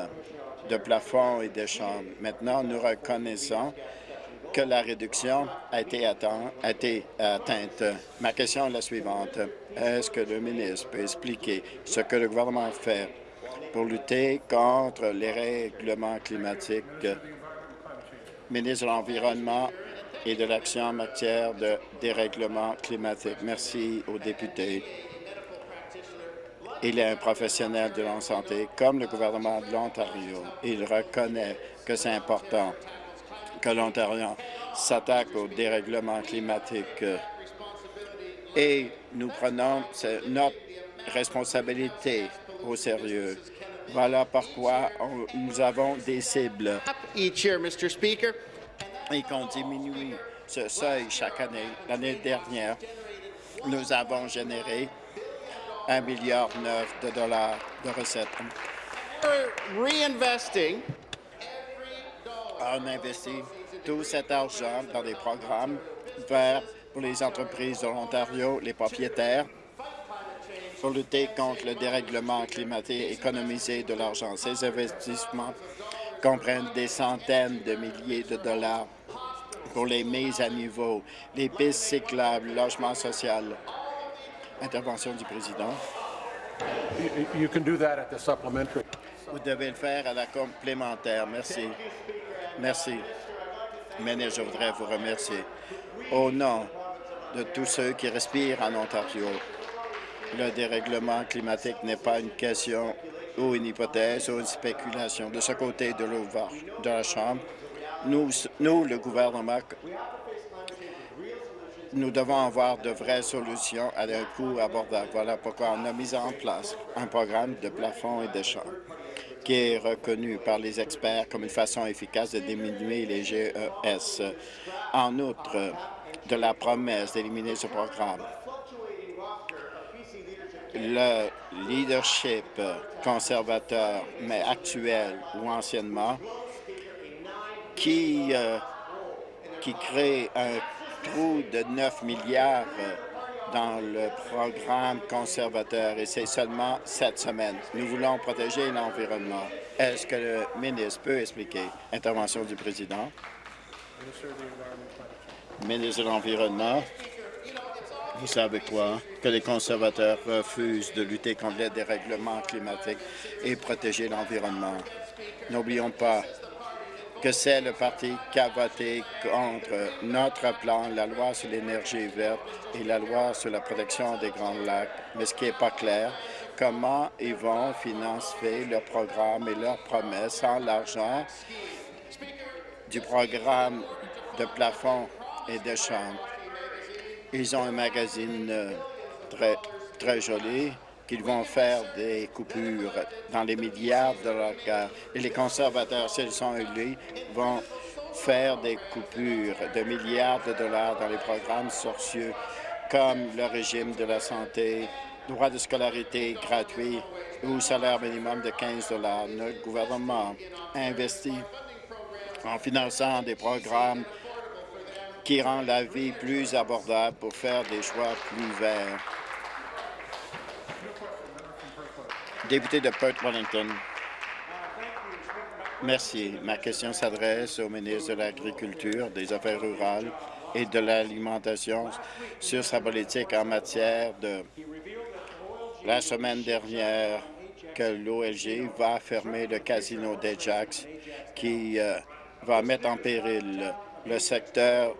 Speaker 3: de plafond et de chambres. Maintenant, nous reconnaissons que la réduction a été, atteint- a été atteinte. Ma question est la suivante. Est-ce que le ministre peut expliquer ce que le gouvernement fait pour lutter contre les règlements climatiques? Ministre de l'Environnement et de l'Action en matière de dérèglement climatique. Merci aux députés. Il est un professionnel de la santé, comme le gouvernement de l'Ontario. Il reconnaît que c'est important que l'Ontario s'attaque au dérèglement climatique et nous prenons notre responsabilité au sérieux. Voilà pourquoi on- nous avons des cibles et qu'on diminue ce seuil chaque année. L'année dernière, nous avons généré un milliard neuf de dollars de recettes. On investit tout cet argent dans des programmes verts pour les entreprises de l'Ontario, les propriétaires, pour lutter contre le dérèglement climatique et économiser de l'argent. Ces investissements comprennent des centaines de milliers de dollars pour les mises à niveau, les pistes cyclables, le logement social. Intervention du président.
Speaker 6: You- You can do that at the supplementary.
Speaker 3: Vous devez le faire à la complémentaire. Merci. Merci. Ministre, je voudrais vous remercier. Au nom de tous ceux qui respirent en Ontario, le dérèglement climatique n'est pas une question ou une hypothèse ou une spéculation. De ce côté de, de la Chambre, nous, nous, le gouvernement, nous devons avoir de vraies solutions à un coût abordable. Voilà pourquoi on a mis en place un programme de plafond et d'échange qui est reconnu par les experts comme une façon efficace de diminuer les GES. En outre de la promesse d'éliminer ce programme, le leadership conservateur, mais actuel ou anciennement, qui, euh, qui crée un trou de 9 milliards dans le programme conservateur et c'est seulement cette semaine. Nous voulons protéger l'environnement. Est-ce que le ministre peut expliquer? Intervention du président. Ministre de l'Environnement, vous savez quoi? Que les conservateurs refusent de lutter contre les dérèglements climatiques et protéger l'environnement. N'oublions pas que c'est le parti qui a voté contre notre plan, la loi sur l'énergie verte et la loi sur la protection des Grands Lacs. Mais ce qui n'est pas clair, comment ils vont financer leur programme et leurs promesses sans l'argent du programme de plafond et de chambre? Ils ont un magazine euh, très, très joli qu'ils vont faire des coupures dans les milliards de dollars. Et les conservateurs, s'ils sont élus, vont faire des coupures de milliards de dollars dans les programmes sociaux comme le régime de la santé, droit de scolarité gratuit ou salaire minimum de 15 dollars. Notre gouvernement investit en finançant des programmes qui rendent la vie plus abordable pour faire des choix plus verts. Député de Perth Wellington. Merci. Ma question s'adresse au ministre de l'Agriculture, des Affaires rurales et de l'Alimentation sur sa politique en matière de la semaine dernière que l'OLG va fermer le casino d'Ajax qui euh, va mettre en péril le secteur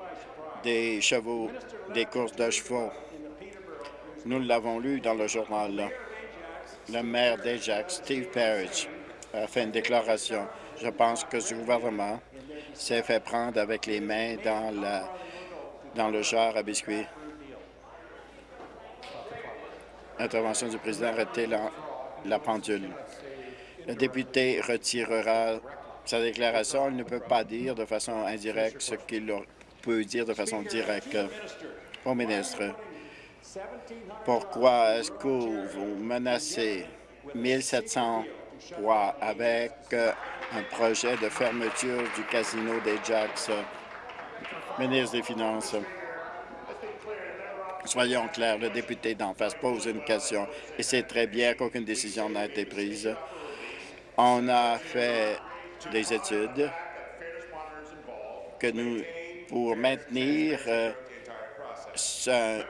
Speaker 3: des chevaux, des courses de chevaux. Nous l'avons lu dans le journal. Le maire d'Ajax, Steve Parrish, a fait une déclaration. Je pense que ce gouvernement s'est fait prendre avec les mains dans dans le genre à biscuits. Intervention du président, arrêtez la, la pendule. Le député retirera sa déclaration. Il ne peut pas dire de façon indirecte ce qu'il peut dire de façon directe. Au ministre, pourquoi est-ce que vous menacez 1700 emplois avec euh, un projet de fermeture du casino des Jacks? Ministre des Finances. Soyons clairs, le député d'en face pose une question et c'est très bien qu'aucune décision n'a été prise. On a fait des études que nous, pour maintenir euh,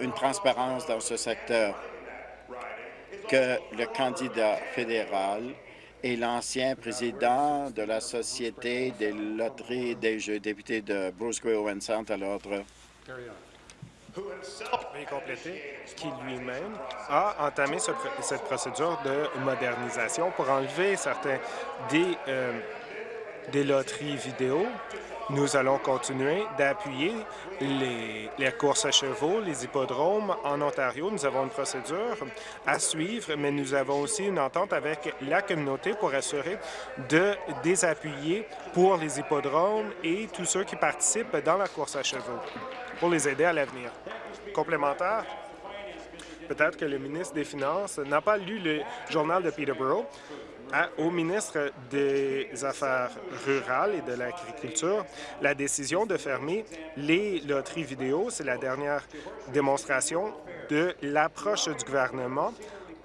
Speaker 3: une transparence dans ce secteur, que le candidat fédéral et l'ancien président de la Société des loteries des jeux, député de Bruce Owen Sound à l'ordre.
Speaker 7: Qui lui-même a entamé cette procédure de modernisation pour enlever certains des, euh, des loteries vidéo. Nous allons continuer d'appuyer les, courses à chevaux, les hippodromes en Ontario. Nous avons une procédure à suivre, mais nous avons aussi une entente avec la communauté pour assurer de désappuyer pour les hippodromes et tous ceux qui participent dans la course à chevaux pour les aider à l'avenir. Complémentaire, peut-être que le ministre des Finances n'a pas lu le journal de Peterborough. Au ministre des Affaires rurales et de l'Agriculture, la décision de fermer les loteries vidéo, c'est la dernière démonstration de l'approche du gouvernement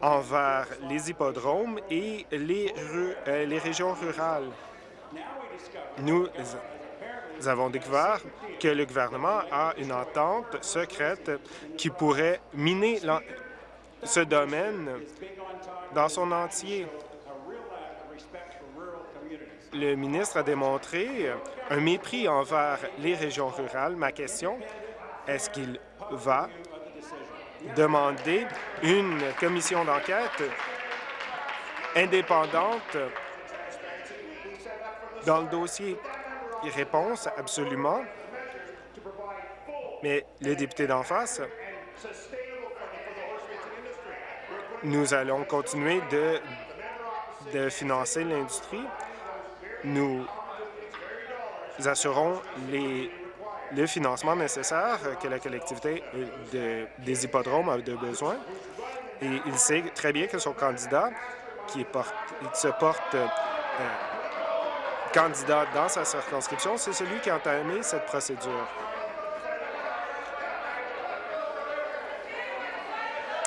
Speaker 7: envers les hippodromes et les, euh, régions rurales. Nous nous avons découvert que le gouvernement a une entente secrète qui pourrait miner ce domaine dans son entier. Le ministre a démontré un mépris envers les régions rurales. Ma question, est-ce qu'il va demander une commission d'enquête indépendante dans le dossier? Réponse, absolument. Mais le député d'en face, nous allons continuer de, de financer l'industrie. Nous assurons les, le financement nécessaire que la collectivité de- des hippodromes a de besoin. Et il sait très bien que son candidat, qui se porte euh, candidat dans sa circonscription, c'est celui qui a entamé cette procédure.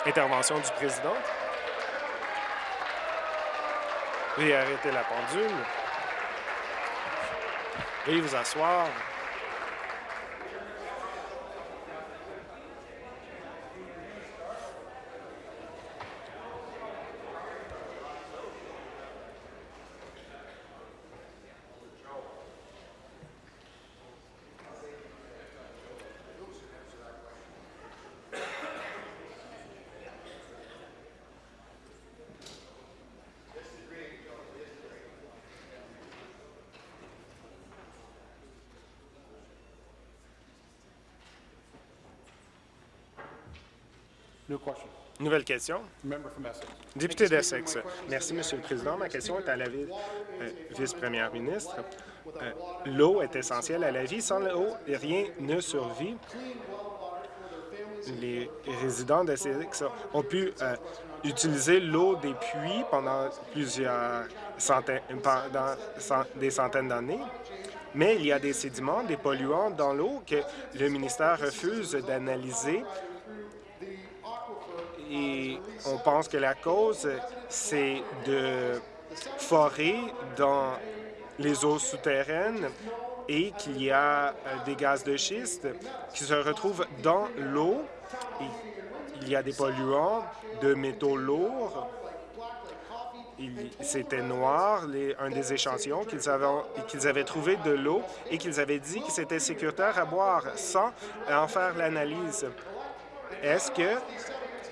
Speaker 7: Intervention du président. Veuillez arrêter la pendule. Veuillez vous asseoir. Nouvelle question. Député d'Essex. Merci, Monsieur le Président. Ma question est à la euh, vice-première ministre. Euh, L'eau est essentielle à la vie. Sans l'eau, rien ne survit. Les résidents d'Essex ont pu euh, utiliser l'eau des puits pendant plusieurs centaines, pendant des centaines d'années. Mais il y a des sédiments, des polluants dans l'eau que le ministère refuse d'analyser et on pense que la cause, c'est de forer dans les eaux souterraines et qu'il y a euh, des gaz de schiste qui se retrouvent dans l'eau. Il y a des polluants de métaux lourds. C'était noir, un des échantillons qu'ils avaient, qu'ils avaient trouvé de l'eau et qu'ils avaient dit que c'était sécuritaire à boire sans en faire l'analyse. Est-ce que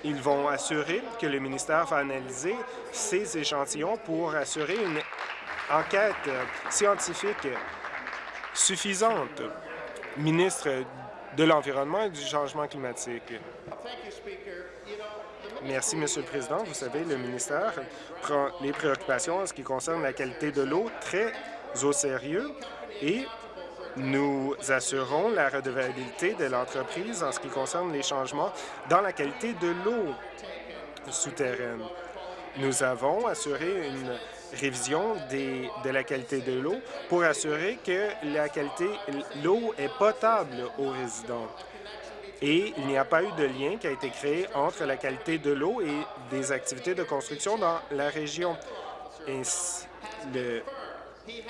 Speaker 7: ils vont assurer que le ministère va analyser ces échantillons pour assurer une enquête scientifique suffisante. Ministre de l'environnement et du changement climatique. Merci, Monsieur le Président. Vous savez, le ministère prend les préoccupations en ce qui concerne la qualité de l'eau très au sérieux et nous assurons la redevabilité de l'entreprise en ce qui concerne les changements dans la qualité de l'eau souterraine. Nous avons assuré une révision de la qualité de l'eau pour assurer que la qualité l'eau est potable aux résidents. Et il n'y a pas eu de lien qui a été créé entre la qualité de l'eau et des activités de construction dans la région. Le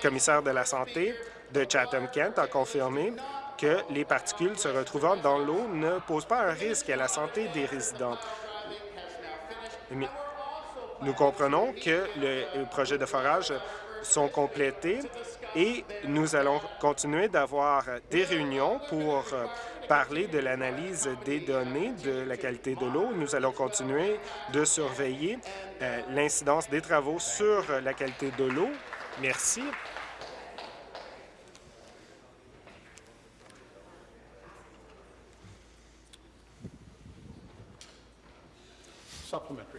Speaker 7: commissaire de la Santé de Chatham-Kent a confirmé que les particules se retrouvant dans l'eau ne posent pas un risque à la santé des résidents. Nous comprenons que les projets de forage sont complétés et nous allons continuer d'avoir des réunions pour euh, parler de l'analyse des données de la qualité de l'eau. Nous allons continuer de surveiller euh, l'incidence des travaux sur la qualité de l'eau. Merci.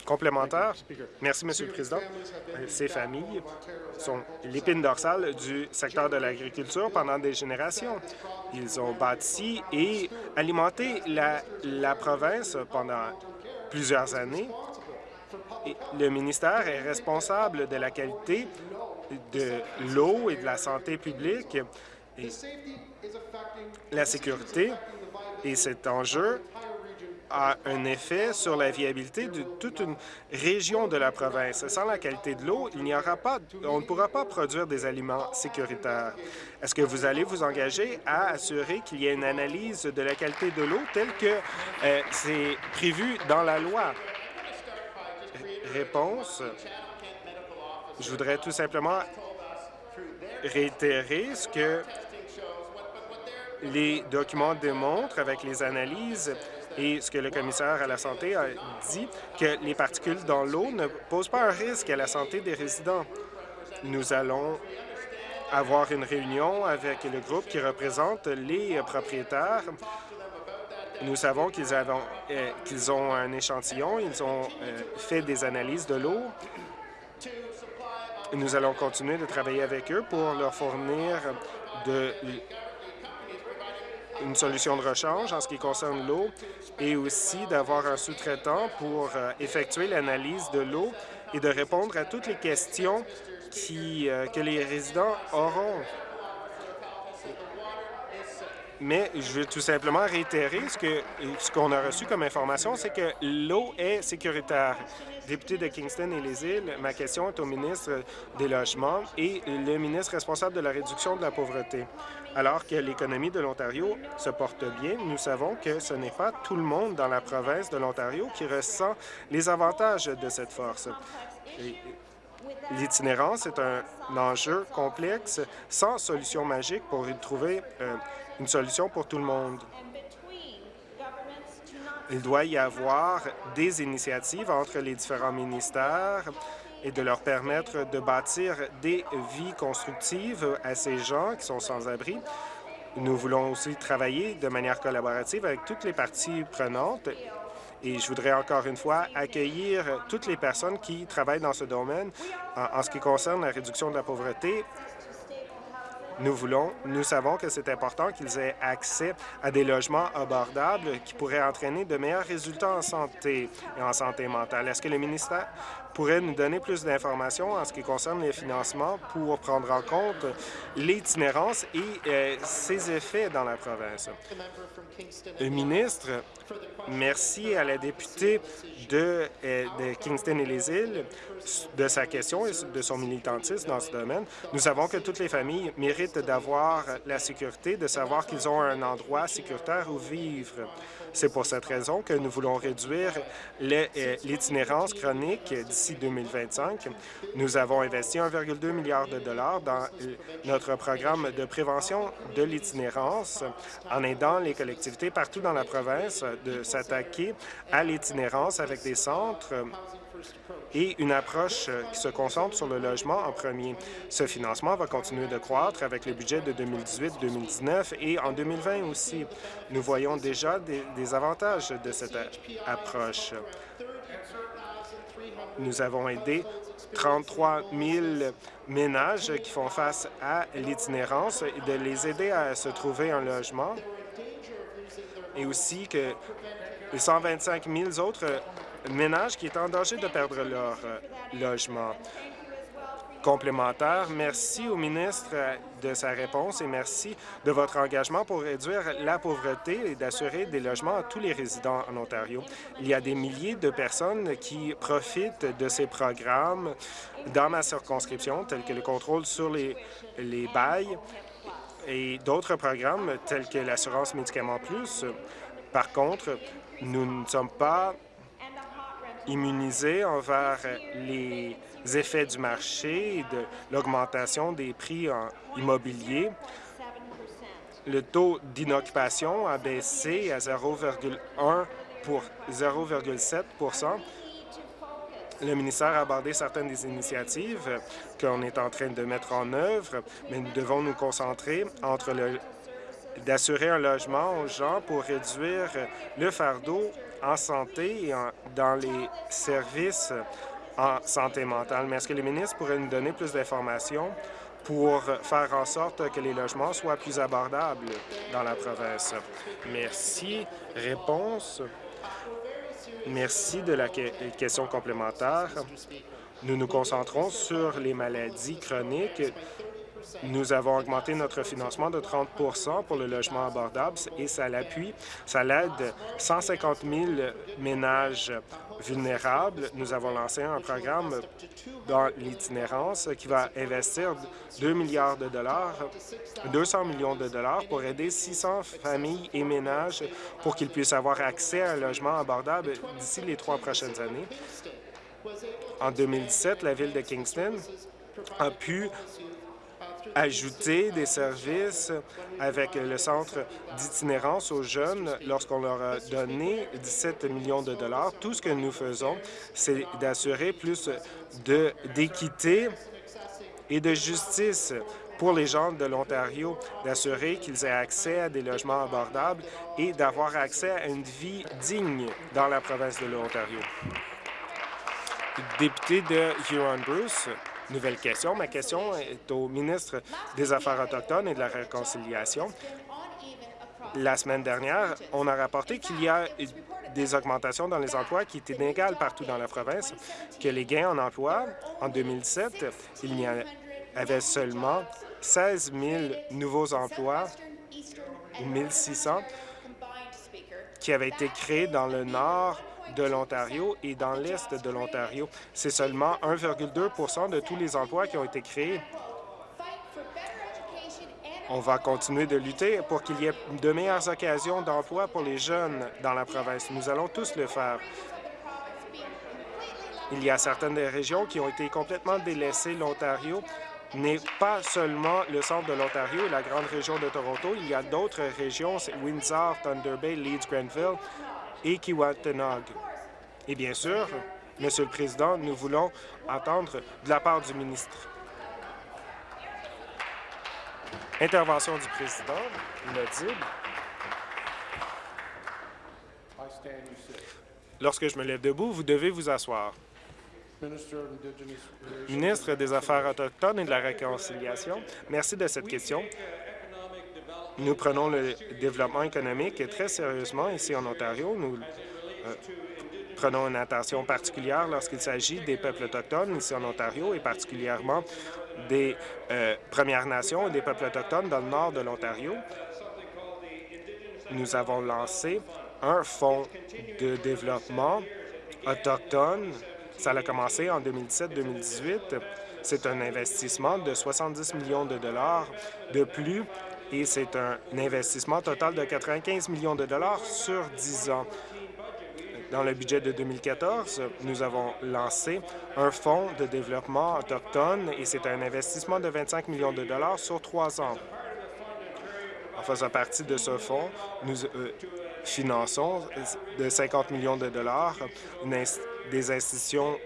Speaker 7: Complémentaire. Merci, Monsieur le Président. Ces familles sont l'épine dorsale du secteur de l'agriculture pendant des générations. Ils ont bâti et alimenté la, la province pendant plusieurs années. Et le ministère est responsable de la qualité de l'eau et de la santé publique. Et la sécurité et cet enjeu a un effet sur la viabilité de toute une région de la province. Sans la qualité de l'eau, il n'y aura pas, on ne pourra pas produire des aliments sécuritaires. Est-ce que vous allez vous engager à assurer qu'il y ait une analyse de la qualité de l'eau telle que euh, c'est prévu dans la loi? Réponse. Je voudrais tout simplement réitérer ce que les documents démontrent avec les analyses et ce que le commissaire à la santé a dit, que les particules dans l'eau ne posent pas un risque à la santé des résidents. Nous allons avoir une réunion avec le groupe qui représente les propriétaires. Nous savons qu'ils euh, ont un échantillon, ils ont euh, fait des analyses de l'eau. Nous allons continuer de travailler avec eux pour leur fournir de une solution de rechange en ce qui concerne l'eau et aussi d'avoir un sous-traitant pour euh, effectuer l'analyse de l'eau et de répondre à toutes les questions qui, euh, que les résidents auront. Mais je veux tout simplement réitérer ce ce qu'on a reçu comme information, c'est que l'eau est sécuritaire. Député de Kingston et les îles, ma question est au ministre des Logements et le ministre responsable de la réduction de la pauvreté. Alors que l'économie de l'Ontario se porte bien, nous savons que ce n'est pas tout le monde dans la province de l'Ontario qui ressent les avantages de cette force. L'itinérance est un enjeu complexe sans solution magique pour y trouver euh, une solution pour tout le monde. Il doit y avoir des initiatives entre les différents ministères et de leur permettre de bâtir des vies constructives à ces gens qui sont sans abri. Nous voulons aussi travailler de manière collaborative avec toutes les parties prenantes et je voudrais encore une fois accueillir toutes les personnes qui travaillent dans ce domaine en, ce qui concerne la réduction de la pauvreté nous voulons, nous savons que c'est important qu'ils aient accès à des logements abordables qui pourraient entraîner de meilleurs résultats en santé et en santé mentale. Est-ce que le ministère pourrait nous donner plus d'informations en ce qui concerne les financements pour prendre en compte l'itinérance et euh, ses effets dans la province? Le ministre, merci à la députée de, euh, de Kingston et les îles de sa question et de son militantisme dans ce domaine. Nous savons que toutes les familles méritent d'avoir la sécurité, de savoir qu'ils ont un endroit sécuritaire où vivre. C'est pour cette raison que nous voulons réduire euh, l'itinérance chronique d'ici 2025. Nous avons investi 1,2 milliard de dollars dans notre programme de prévention de l'itinérance en aidant les collectivités partout dans la province de s'attaquer à l'itinérance avec des centres et une approche euh, qui se concentre sur le logement en premier. Ce financement va continuer de croître avec le budget de 2018-2019 et en 2020 aussi. Nous voyons déjà des, des avantages de cette approche. Nous avons aidé 33 000 ménages qui font face à l'itinérance et de les aider à se trouver un logement et aussi que les 125 000 autres ménages qui étaient en danger de perdre leur euh, logement complémentaire. Merci au ministre de sa réponse et merci de votre engagement pour réduire la pauvreté et d'assurer des logements à tous les résidents en Ontario. Il y a des milliers de personnes qui profitent de ces programmes dans ma circonscription, tels que le contrôle sur les, les bails et d'autres programmes tels que l'assurance médicaments plus. Par contre, nous ne sommes pas immunisés envers les effets du marché et de l'augmentation des prix en immobilier. Le taux d'inoccupation a baissé à 0,1 pour 0,7% le ministère a abordé certaines des initiatives qu'on est en train de mettre en œuvre, mais nous devons nous concentrer entre d'assurer un logement aux gens pour réduire le fardeau en santé et dans les services en santé mentale. Mais est-ce que le ministre pourrait nous donner plus d'informations pour faire en sorte que les logements soient plus abordables dans la province? Merci. Réponse. Merci de la question complémentaire. Nous nous concentrons sur les maladies chroniques nous avons augmenté notre financement de 30% pour le logement abordable et ça l'appuie, ça l'aide 150 000 ménages vulnérables. Nous avons lancé un programme dans l'itinérance qui va investir 2 milliards de dollars, 200 millions de dollars pour aider 600 familles et ménages pour qu'ils puissent avoir accès à un logement abordable d'ici les trois prochaines années. En 2017, la ville de Kingston a pu ajouter des services avec le centre d'itinérance aux jeunes lorsqu'on leur a donné 17 millions de dollars. Tout ce que nous faisons, c'est d'assurer plus d'équité et de justice pour les gens de l'Ontario, d'assurer qu'ils aient accès à des logements abordables et d'avoir accès à une vie digne dans la province de l'Ontario. Député de Huron-Bruce, Nouvelle question. Ma question est au ministre des Affaires autochtones et de la Réconciliation. La semaine dernière, on a rapporté qu'il y a des augmentations dans les emplois qui étaient inégales partout dans la province, que les gains en emploi, en 2007, il y avait seulement 16 000 nouveaux emplois, 1 600, qui avaient été créés dans le nord de l'Ontario et dans l'est de l'Ontario. C'est seulement 1,2 de tous les emplois qui ont été créés. On va continuer de lutter pour qu'il y ait de meilleures occasions d'emploi pour les jeunes dans la province. Nous allons tous le faire. Il y a certaines régions qui ont été complètement délaissées. L'Ontario n'est pas seulement le centre de l'Ontario et la grande région de Toronto. Il y a d'autres régions, Windsor, Thunder Bay, Leeds, Grenville, et. Et bien sûr, Monsieur le Président, nous voulons entendre de la part du ministre. Intervention du Président, inaudible. Lorsque je me lève debout, vous devez vous asseoir. Ministre des Affaires autochtones et de la Réconciliation, merci de cette question. Nous prenons le développement économique très sérieusement ici en Ontario. Nous euh, prenons une attention particulière lorsqu'il s'agit des peuples autochtones ici en Ontario et particulièrement des euh, Premières Nations et des peuples autochtones dans le nord de l'Ontario. Nous avons lancé un fonds de développement autochtone. Ça a commencé en 2017-2018. C'est un investissement de 70 millions de dollars de plus et c'est un investissement total de 95 millions de dollars sur 10 ans. Dans le budget de 2014, nous avons lancé un fonds de développement autochtone et c'est un investissement de 25 millions de dollars sur trois ans. En faisant partie de ce fonds, nous euh, finançons de 50 millions de dollars des institutions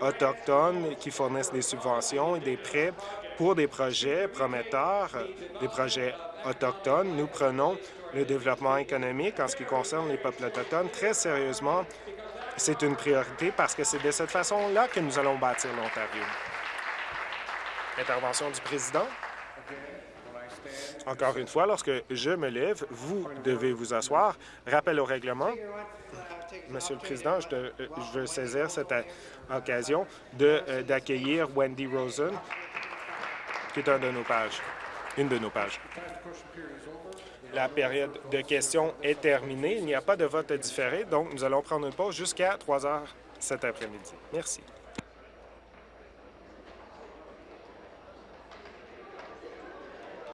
Speaker 7: autochtones qui fournissent des subventions et des prêts pour des projets prometteurs, des projets autochtones. Nous prenons le développement économique en ce qui concerne les peuples autochtones très sérieusement. C'est une priorité parce que c'est de cette façon-là que nous allons bâtir l'Ontario. Intervention du président. Encore une fois, lorsque je me lève, vous devez vous asseoir. Rappel au règlement. Monsieur le Président, je, je veux saisir cette euh, occasion euh, d'accueillir Wendy Rosen, qui est une de nos pages. La période de questions est terminée. Il n'y a pas de vote différé, donc nous allons prendre une pause jusqu'à 3 heures cet après-midi. Merci.